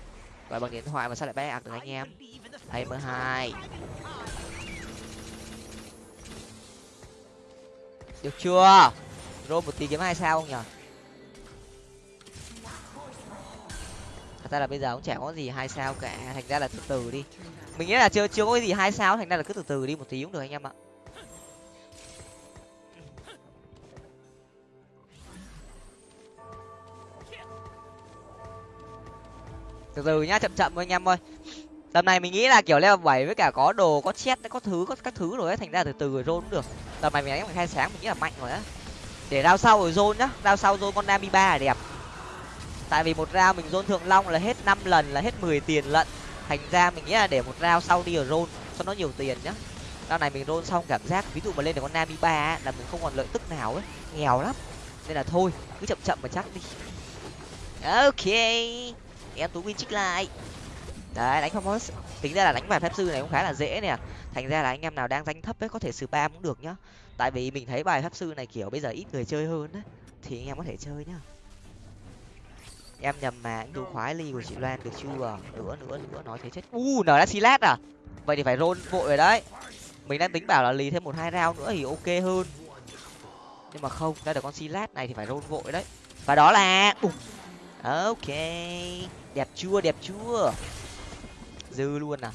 Gọi bằng điện thoại mà sao lại bay ạc được anh em? Hay mơ hai. Được chưa? Rô một tí kiếm hai sao không nhở? Thật ra là bây giờ cũng chả có gì hai sao cả. Thành ra là từ từ đi mình nghĩ là chưa chưa có cái gì hai sao, thành ra là cứ từ từ đi một tí cũng được anh em ạ. Từ từ nhá, chậm chậm thôi anh em ơi. Tầm này mình nghĩ là kiểu leo bảy với cả có đồ, có chết có thứ, có các thứ rồi ấy, thành ra từ từ rồi rôn cũng được. Tầm này mình đánh bằng khai sáng, mình nghĩ là mạnh rồi á. Để rao sau rồi rôn nhá rao sau rôn con nami ba là đẹp. Tại vì một rao mình rôn thượng long là hết năm lần, là hết mười tiền lận thành ra mình nghĩ là để một rao sau đi ở rôn cho nó nhiều tiền nhá. Rao này mình rôn xong cảm giác ví dụ mà lên được con nami ba là mình không còn lợi tức nào ấy. Nghèo lắm. Nên là thôi cứ chậm chậm mà chắc đi. Ok. Em tú win trích lại. Đấy đánh phong tính ra là đánh bài phép sư này cũng khá là dễ nè. Thành ra là anh em nào đang danh thấp ấy có thể spam cũng được nhá. Tại vì mình thấy bài phép sư này kiểu bây giờ ít người chơi hơn đấy, thì anh em có thể chơi nhá em nhầm mà anh đu khoái ly của chị loan được chưa? Nữa nữa nữa nói thế chết. U nở đã silat à? Vậy thì phải rôn vội rồi đấy. Mình đang tính bảo là lì thêm một hai round nữa thì ok hơn. Nhưng mà không ra được con silat này thì phải rôn vội đấy. Và đó là ok. Đẹp chưa đẹp chưa? Dư luôn à.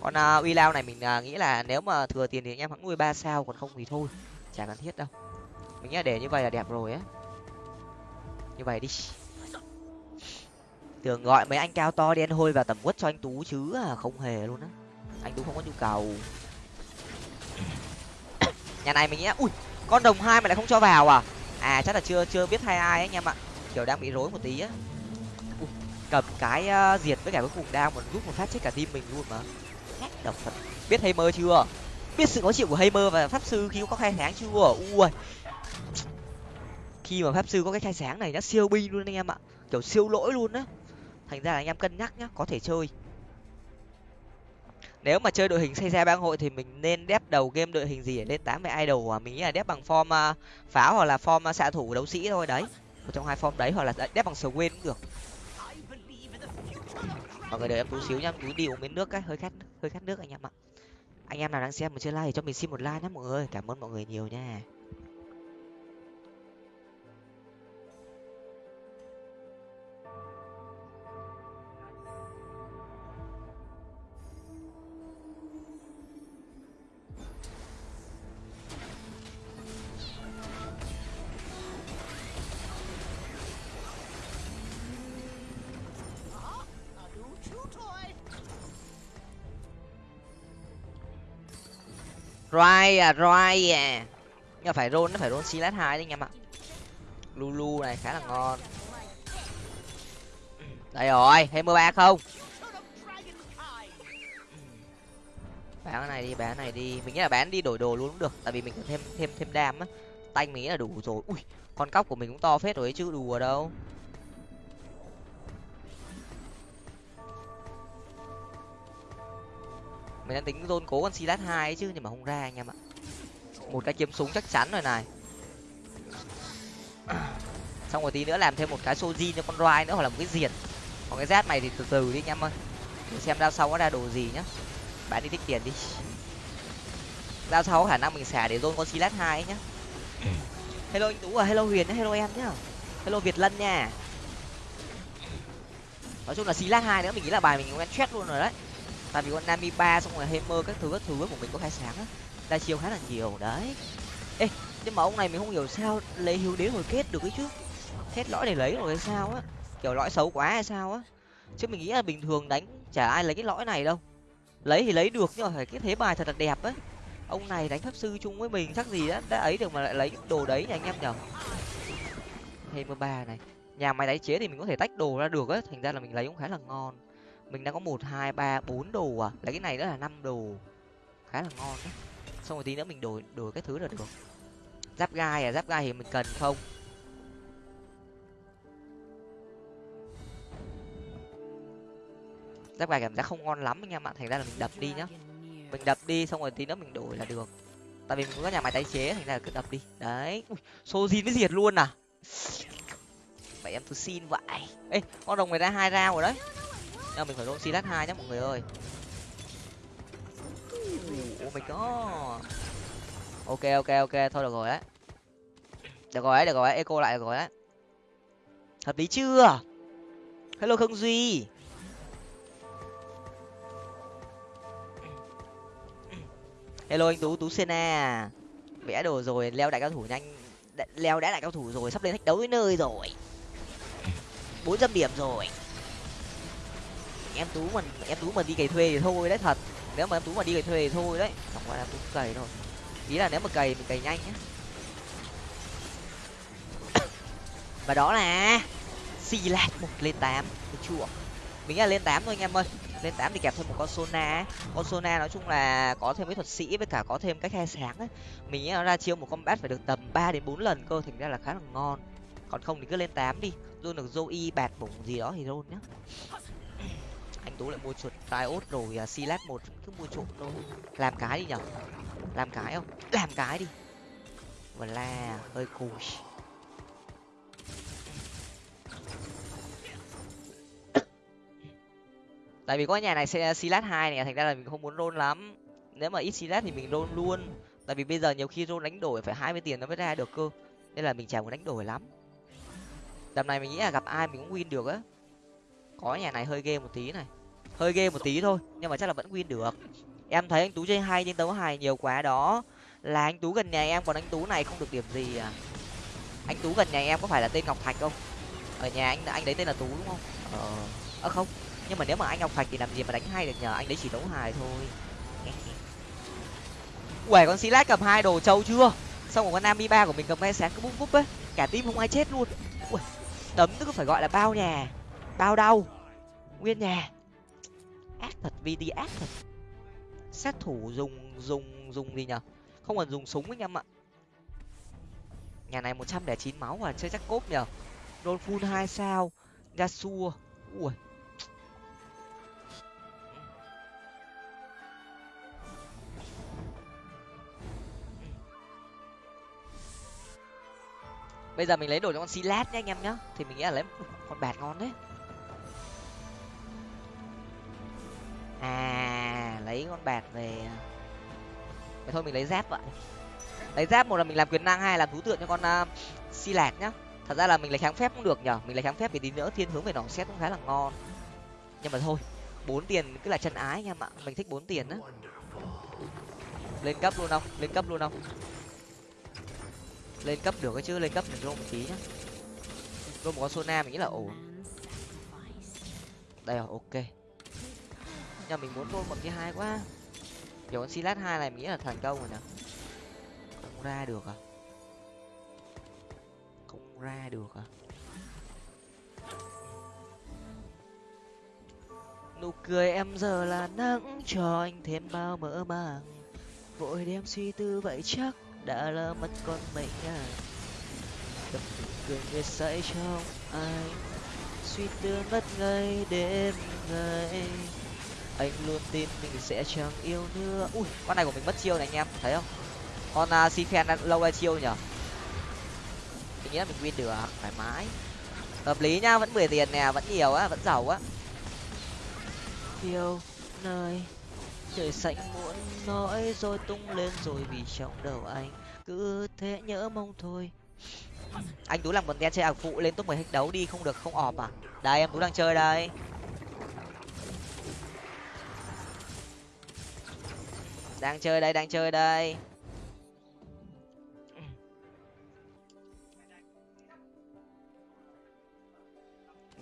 Con uh, uy lao này mình uh, nghĩ là nếu mà thừa tiền thì anh em hãng nuôi ba sao còn không thì thôi. Chả cần thiết đâu. Mình nghĩ là để như vậy là đẹp rồi á. Như vậy đi tưởng gọi mấy anh cao to đen hôi vào tầm quất cho anh tú chứ à không hề luôn á. Anh tú không có nhu cầu. Nhà này mình nghĩ ui con đồng hai mà lại không cho vào à? À chắc là chưa chưa biết hai ai anh em ạ. Kiểu đang bị rối một tí á. Cầm cái uh, diệt với cả cái cùng đao mà giúp một phát chết cả team mình luôn mà. Độc thật. Biết hay mơ chưa? Biết sự khó chịu của hay mơ và pháp sư khi có khai sáng chưa? Ui. Khi mà pháp sư có cái khai sáng này nó siêu binh luôn anh em ạ. Kiểu siêu lỗi luôn á thành ra là anh em cân nhắc nhá, có thể chơi. Nếu mà chơi đội hình xây ra bang hội thì mình nên đép đầu game đội hình gì để lên tám mươi idol à? Mình nghĩ là đép bằng form à, pháo hoặc là form à, xạ thủ đấu sĩ thôi, đấy. Một trong hai form đấy, hoặc là đép bằng sờ quên cũng được. Mọi người đợi em tú xíu nhá tú đi uống miếng nước cái, hơi khát hơi khát nước anh em ạ. Anh em nào đang xem mà chưa like thì cho mình xin một like nhé mọi người. Cảm ơn mọi người nhiều nha. Roi à, roi à. Nhưng phải roll nó phải roll Silas hai đấy anh em ạ. Lulu này khá là ngon. Đây rồi, thêm mưa ba không? bán cái này đi bán cái này đi mình nghĩ là bán đi đổi đồ luôn cũng được tại vì mình cần thêm thêm thêm đam á tay mình nghĩ là đủ rồi ui con cóc của mình cũng to phết rồi ấy chứ đùa đâu mình đang tính dôn cố con silas hai ấy chứ, nhưng mà không ra anh em ạ. Một cái kiếm súng chắc chắn rồi này. Xong rồi tí nữa làm thêm một cái soji cho con roi nữa, hoặc là một cái diệt. Còn cái rát này thì từ từ đi anh em ơi. Để xem đao sau có ra đồ gì nhá. Bạn đi tích tiền đi. Đao sau khả năng mình xả để dôn con silas hai nhá. Hello anh tú à hello huyền hello em nhá. Hello việt lân nha. Nói chung là silas hai nữa, mình nghĩ là bài mình cũng chết luôn rồi đấy tại vì con nami ba xong rồi hammer các thứ các thứ của mình có khai sáng á. Đa chiêu khá là nhiều, đấy. Ê, nhưng mà ông này mình không hiểu sao lấy hiếu đế hồi kết được ấy chứ. Hết lõi để lấy rồi hay sao á. Kiểu lõi xấu quá hay sao á. Chứ mình nghĩ là bình thường đánh chả ai lấy cái lõi này đâu. Lấy thì lấy được nhưng mà phải cái thế bài thật là đẹp ấy. Ông này đánh pháp sư chung với mình chắc gì đã đã ấy được mà lại lấy đồ đấy nha anh em nhở hammer ba này. Nhà máy tái chế thì mình có thể tách đồ ra được á, thành ra là mình lấy cũng khá là ngon mình đang có một, hai, ba, bốn đồ à? Lấy cái này nữa là năm đồ. Khá là ngon đấy. Xong rồi tí nữa mình đổi đổi cái thứ là được. Giáp gai à? Giáp gai thì mình cần không? Giáp gai cảm giác không ngon lắm anh em ạ. Thành ra là mình đập đi nhá. Mình đập đi, xong rồi tí nữa mình đổi là được. Tại vì mình có nhà máy tái chế, thành ra là cứ đập đi. Đấy. Xô zin mới diệt luôn à? Vậy em tôi xin vậy. Ê, con đồng người ta hai rau rồi đấy à, mình phải roll silat hai nhá mọi người ơi. Oh mình có. ok ok ok thôi được rồi đấy được rồi đấy được rồi đấy eco lại được rồi đấy hợp lý chưa? Hello khương duy. Hello anh tú tú sena. Vẽ đồ rồi leo đại cao thủ nhanh. Leo đã đại cao thủ rồi sắp lên thách đấu với nơi rồi. Bốn trăm điểm rồi em tú mà em tú mà đi cày thuê thì thôi đấy, thật. Nếu mà em tú mà đi cày thuê thì thôi đấy. Chẳng qua em tú cày thôi. Ý là nếu mà cày mình cày nhanh nhá. Và đó là xì lạt một lên tám. Được chưa? Mình nghĩ là lên tám thôi anh em ơi. Lên tám thì kẹp thêm một con sona con sona nói chung là có thêm mấy thuật sĩ với cả có thêm cái khai sáng ấy mình nghĩ nó ra chiêu một combat phải được tầm ba đến bốn lần cơ, thành ra là khá là ngon. Còn không thì cứ lên tám đi. Luôn được zoe bạt bụng gì đó thì luôn nhá anh tú lại mua chuột riot rồi à, uh, silat một cứ mua trộm thôi. Làm cái đi nhở? Làm cái không? Làm cái đi. Và la hơi cùi tại vì có nhà này sẽ à, silat hai này thành ra là mình không muốn roll lắm. Nếu mà ít silat thì mình roll luôn. Tại vì bây giờ nhiều khi roll đánh đổi phải hai mươi tiền nó mới ra được cơ. Nên là mình chả muốn đánh đổi lắm. Tầm này mình nghĩ là gặp ai mình cũng win được á có nhà này hơi ghê một tí này. Hơi ghê một tí thôi nhưng mà chắc là vẫn win được. Em thấy anh tú chơi hay nhưng đấu hài nhiều quá đó. Là anh tú gần nhà em còn anh tú này không được điểm gì à? Anh tú gần nhà em có phải là tên ngọc thạch không? Ở nhà anh anh đấy tên là tú đúng không? Ờ à, không. Nhưng mà nếu mà anh ngọc thạch thì làm gì mà đánh hay được nhờ? Anh đấy chỉ đấu hài thôi. Uể con xí lát cầm hai đồ trâu chưa? Xong rồi con nam ba của mình cầm hai sáng cứ búp búp ấy. Cả tim không ai chết luôn. Ui tấm tức phải gọi là bao nhà bao đâu nguyên nhà. Ác thật vd ác thật. Sát thủ dùng dùng dùng gì nhở? Không còn dùng súng anh em ạ. Nhà này một trăm lẻ chín máu à chơi chắc cốp nhở? Đôn full hai sao, yasuo. Ui. Bây giờ mình lấy đồ cho con silat nhé anh em nhá. Thì mình nghĩ là lấy con bạt ngon đấy. À lấy con bạc về. Vậy thôi mình lấy giáp vậy lấy giáp một là mình làm quyền năng hai là thú tượng cho con à, uh, si lạc nhá. Thật ra là mình lấy kháng phép cũng được nhở mình lấy kháng phép thì tí nữa thiên hướng về nỏ xét cũng khá là ngon. Nhưng mà thôi bốn tiền cứ là chân ái anh em ạ. Mình thích bốn tiền á. Lên cấp luôn không? Lên cấp luôn không? Lên cấp được cái chứ lên cấp mình rô một tí nhá. Rô một con sona mình nghĩ là ổn. Đây rồi ok nhưng mình muốn rô một cái hai quá. Kiểu con silat hai này mình nghĩ là thành công rồi nè không ra được à? Không ra được à? Nụ cười em giờ là nắng, cho anh thêm bao mỡ màng. Vội đem suy tư vậy chắc đã lỡ mất con mình à. Đập cười người say trong anh. Suy tư mất ngay đêm ngày anh luôn tin mình sẽ chẳng yêu nữa. Ui con này của mình mất chiêu này anh em thấy không? Con à, uh, si phen lâu ra chiêu nhở mình nghĩ là mình win được à? thoải mái. Hợp lý nhá vẫn mười tiền nè vẫn nhiều á vẫn giàu á. Yêu nơi trời xanh muốn nói rồi tung lên rồi vì trong đầu anh cứ thế nhớ mong thôi. Anh tú làm một đen chơi ảo phụ lên top mười hết đấu đi không được không ọp à? Đây em tú đang chơi đây. Đang chơi đây, đang chơi đây.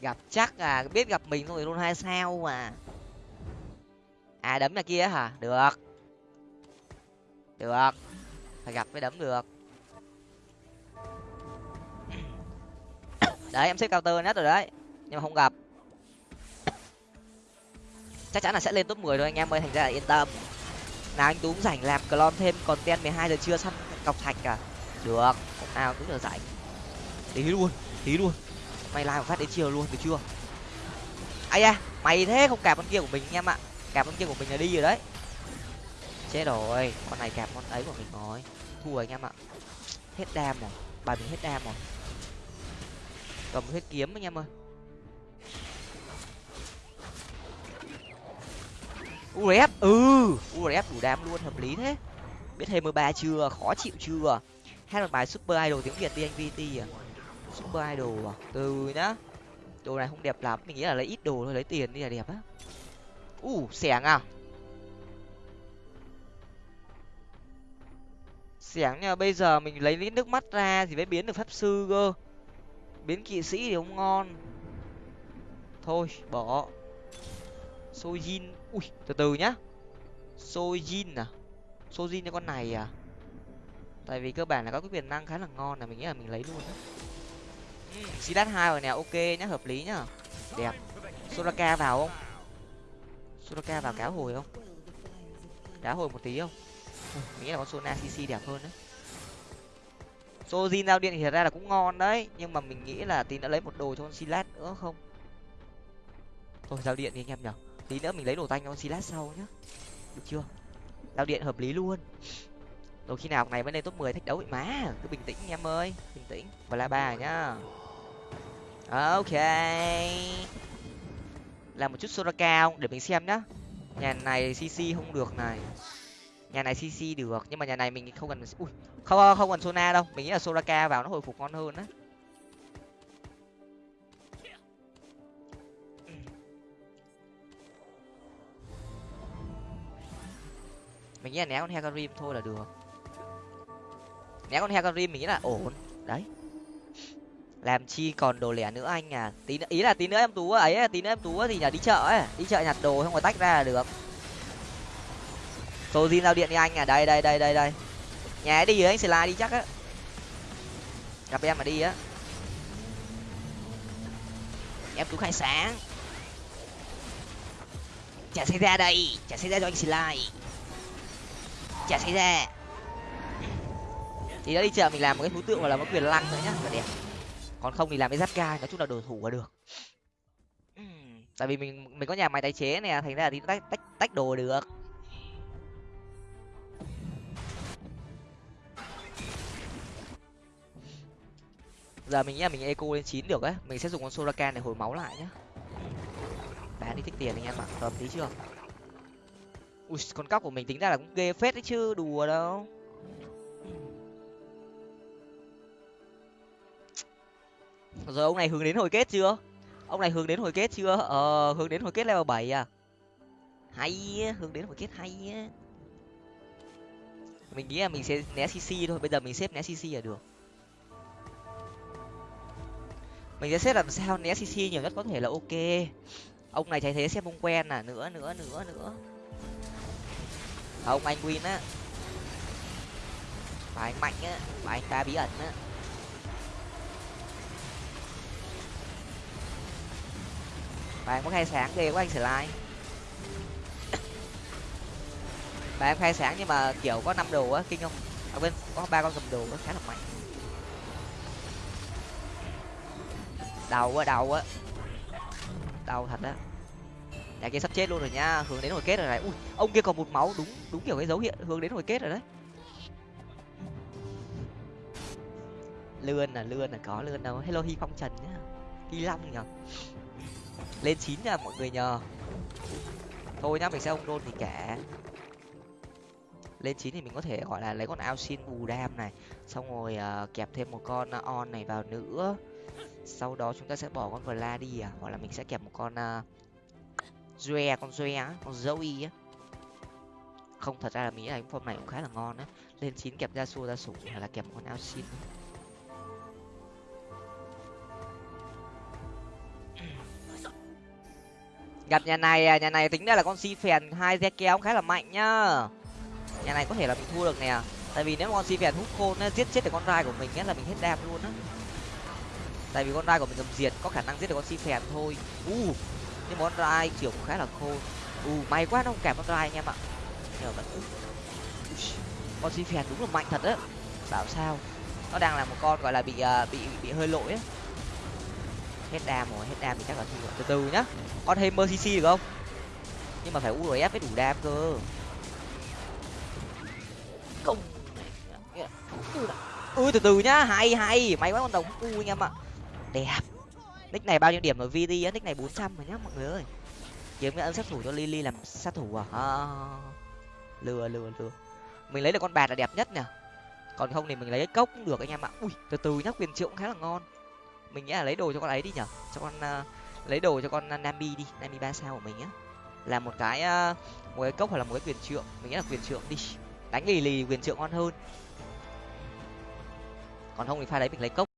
Gặp chắc à biết gặp mình rồi luôn hai sao mà. À đấm nhà kia hả? Được. Được. Phải gặp mới đấm được. Đấy, em xếp cao tơ nhất rồi đấy. Nhưng mà không gặp. Chắc chắn là sẽ lên top 10 thôi, anh em ơi, thành ra là yên tâm nào anh tú cũng rảnh làm clone thêm còn ten mười hai giờ trưa săn cọc thạch à được, hôm nào cứ giờ rảnh. Tí luôn tí luôn. Mày làm phát đến chiều luôn, được chưa? Ai da, mày thế không cạp con kia của mình anh em ạ cạp con kia của mình là đi rồi đấy. Chết rồi, con này cạp con ấy của mình rồi. Thua anh em ạ hết đam rồi, bài mình hết đam rồi. Cầm hết kiếm anh em ơi. Urf ừ urf đủ đam luôn hợp lý thế. Biết thêm mười ba chưa khó chịu chưa? Hát một bài super idol tiếng việt đi anh vt à? Super idol à? Từ nhá. Đồ này không đẹp lắm mình nghĩ là lấy ít đồ thôi lấy tiền đi là đẹp á. U uh, xẻng à xẻng nha bây giờ mình lấy lít nước mắt ra thì mới biến được pháp sư cơ. Biến kỵ sĩ thì không ngon. Thôi bỏ. Sojin ui, từ từ nhá. Sojin à? Sojin cho con này à? Tại vì cơ bản là có cái quyền năng khá là ngon là mình nghĩ là mình lấy luôn á. Xí đắt hai rồi nè, ok nhá, hợp lý nhá. Đẹp. Soraka vào không? Soraka vào cá hồi không? Cá hồi một tí không? Mình nghĩ là con sona cc đẹp hơn đấy. Sojin giao điện thì thật ra là cũng ngon đấy, nhưng mà mình nghĩ là tí đã lấy một đồ cho con silat nữa không? Thôi, giao điện đi anh em nhở tí nữa mình lấy đồ tanh con silas sau nhá. Được chưa? Giao điện hợp lý luôn. Rồi khi nào ngày mới lên top mười thách đấu vậy má, cứ bình tĩnh em ơi, bình tĩnh. Và la ba nhá. Ok. Làm một chút sora cao để mình xem nhá. Nhà này cc không được này. Nhà này cc được, nhưng mà nhà này mình không cần ui không không cần sona đâu. Mình nghĩ là soraka vào nó hồi phục ngon hơn á. Mình nghĩ là né con hecarim thôi là được. Né con hecarim mình nghĩ là ổn. Đấy. Làm chi còn đồ lẻ nữa anh à? Tí nữa, ý là tí nữa em tú ấy tí nữa em tú thì nhà đi chợ ấy đi chợ nhặt đồ không có tách ra là được. Tô zin giao điện đi anh à? Đây đây đây đây đây. Nhà đi rồi anh slide đi chắc á. Gặp em mà đi á. Em tú khai sáng. Chả xảy ra đây chả xảy ra cho anh slide chả xảy ra. Thì đã đi chợ mình làm một cái thú tượng và là một quyền lăng nữa nhá là đẹp. Còn không thì làm cái giáp ca, nói chung là đồ thủ là được. Tại vì mình mình có nhà máy tái chế này thành ra là thì tách tách tách đồ được. Giờ mình nghĩ là mình eco lên chín được ấy mình sẽ dùng con soraka để hồi máu lại nhá. Bán đi tích tiền anh em ạ, hợp tí chưa? Ui, con cóc của mình tính ra là cũng ghê phết đấy chứ, đùa đâu. Rồi, ông này hướng đến hồi kết chưa? Ông này hướng đến hồi kết chưa? Ờ hướng đến hồi kết level bảy à? Hay hướng đến hồi kết hay á. Mình nghĩ là mình sẽ né cc thôi, bây giờ mình xếp né cc là được. Mình sẽ xếp làm sao né cc nhiều nhất có thể là ok. Ông này thấy thế xếp ông quen à nữa nữa nữa nữa không, anh win á. Và anh mạnh á và anh ta bí ẩn á. Và em có khai sáng ghê quá anh sẽ like và em khai sáng nhưng mà, kiểu, có năm đồ á, kinh không? Ở bên có ba con cầm đồ á, khá là mạnh. Đầu quá đầu á đầu thật á nhà kia sắp chết luôn rồi nha hướng đến hồi kết rồi này. Ui ông kia còn một máu đúng đúng kiểu cái dấu hiệu hướng đến hồi kết rồi đấy. Lươn là lươn là có lươn đâu. Hello hi phong trần nhá. Hi long nhở lên chín nha mọi người nhờ. Thôi nhá mình sẽ ông đôn thì kẻ, lên chín thì mình có thể gọi là lấy con ao xin bù đam này xong rồi uh, kẹp thêm một con ờ, on này vào nữa. Sau đó chúng ta sẽ bỏ con vla đi à hoặc là mình sẽ kẹp một con uh, Zoe, con Zoe á, con Zoe á. Không thật ra là mình nghĩ là form này cũng khá là ngon á. Lên chín kẹp ra xua ra sủng hay là kẹp một con xin. Gặp nhà này à, nhà này tính ra là con si phèn hai re kéo khá là mạnh nhá. Nhà này có thể là mình thua được nè. Tại vì nếu mà con si phèn hút khôn á, giết chết được con rai của mình á là mình hết đam luôn á. Tại vì con rai của mình cầm diệt có khả năng giết được con si phèn thôi. Uh, nhưng món rai kiểu cũng khá là khô. U may quá nó không kẹp con rai anh em ạ. Nhờ vẫn con xin phèn đúng là mạnh thật đấy bảo sao? Nó đang là một con gọi là bị uh, bị bị hơi lỗi ấy. hết đam rồi hết đam thì chắc là thua. Từ từ nhá. Con thêm mercy được không? Nhưng mà phải urf mới đủ đam cơ. Không từ từ nhá. Hay hay. May quá con đồng u anh em ạ. Đẹp nick này bao nhiêu điểm ở vd á nick này bốn trăm rồi nhá mọi người ơi. Kiếm cái ấn sát thủ cho lily làm sát thủ à? à lừa lừa lừa. Mình lấy được con bạc là đẹp nhất nè còn không thì mình lấy cái cốc cũng được anh em ạ. Ui từ từ nhá quyền triệu cũng khá là ngon. Mình nghĩ là lấy đồ cho con ấy đi nhở cho con uh, lấy đồ cho con nami đi. Nami ba sao của mình á. Là một cái uh, một cái cốc hoặc là một cái quyền trượng. Mình nghĩ là quyền trượng đi. Đánh lì lì quyền trượng ngon hơn. Còn không thì pha đấy mình lấy cốc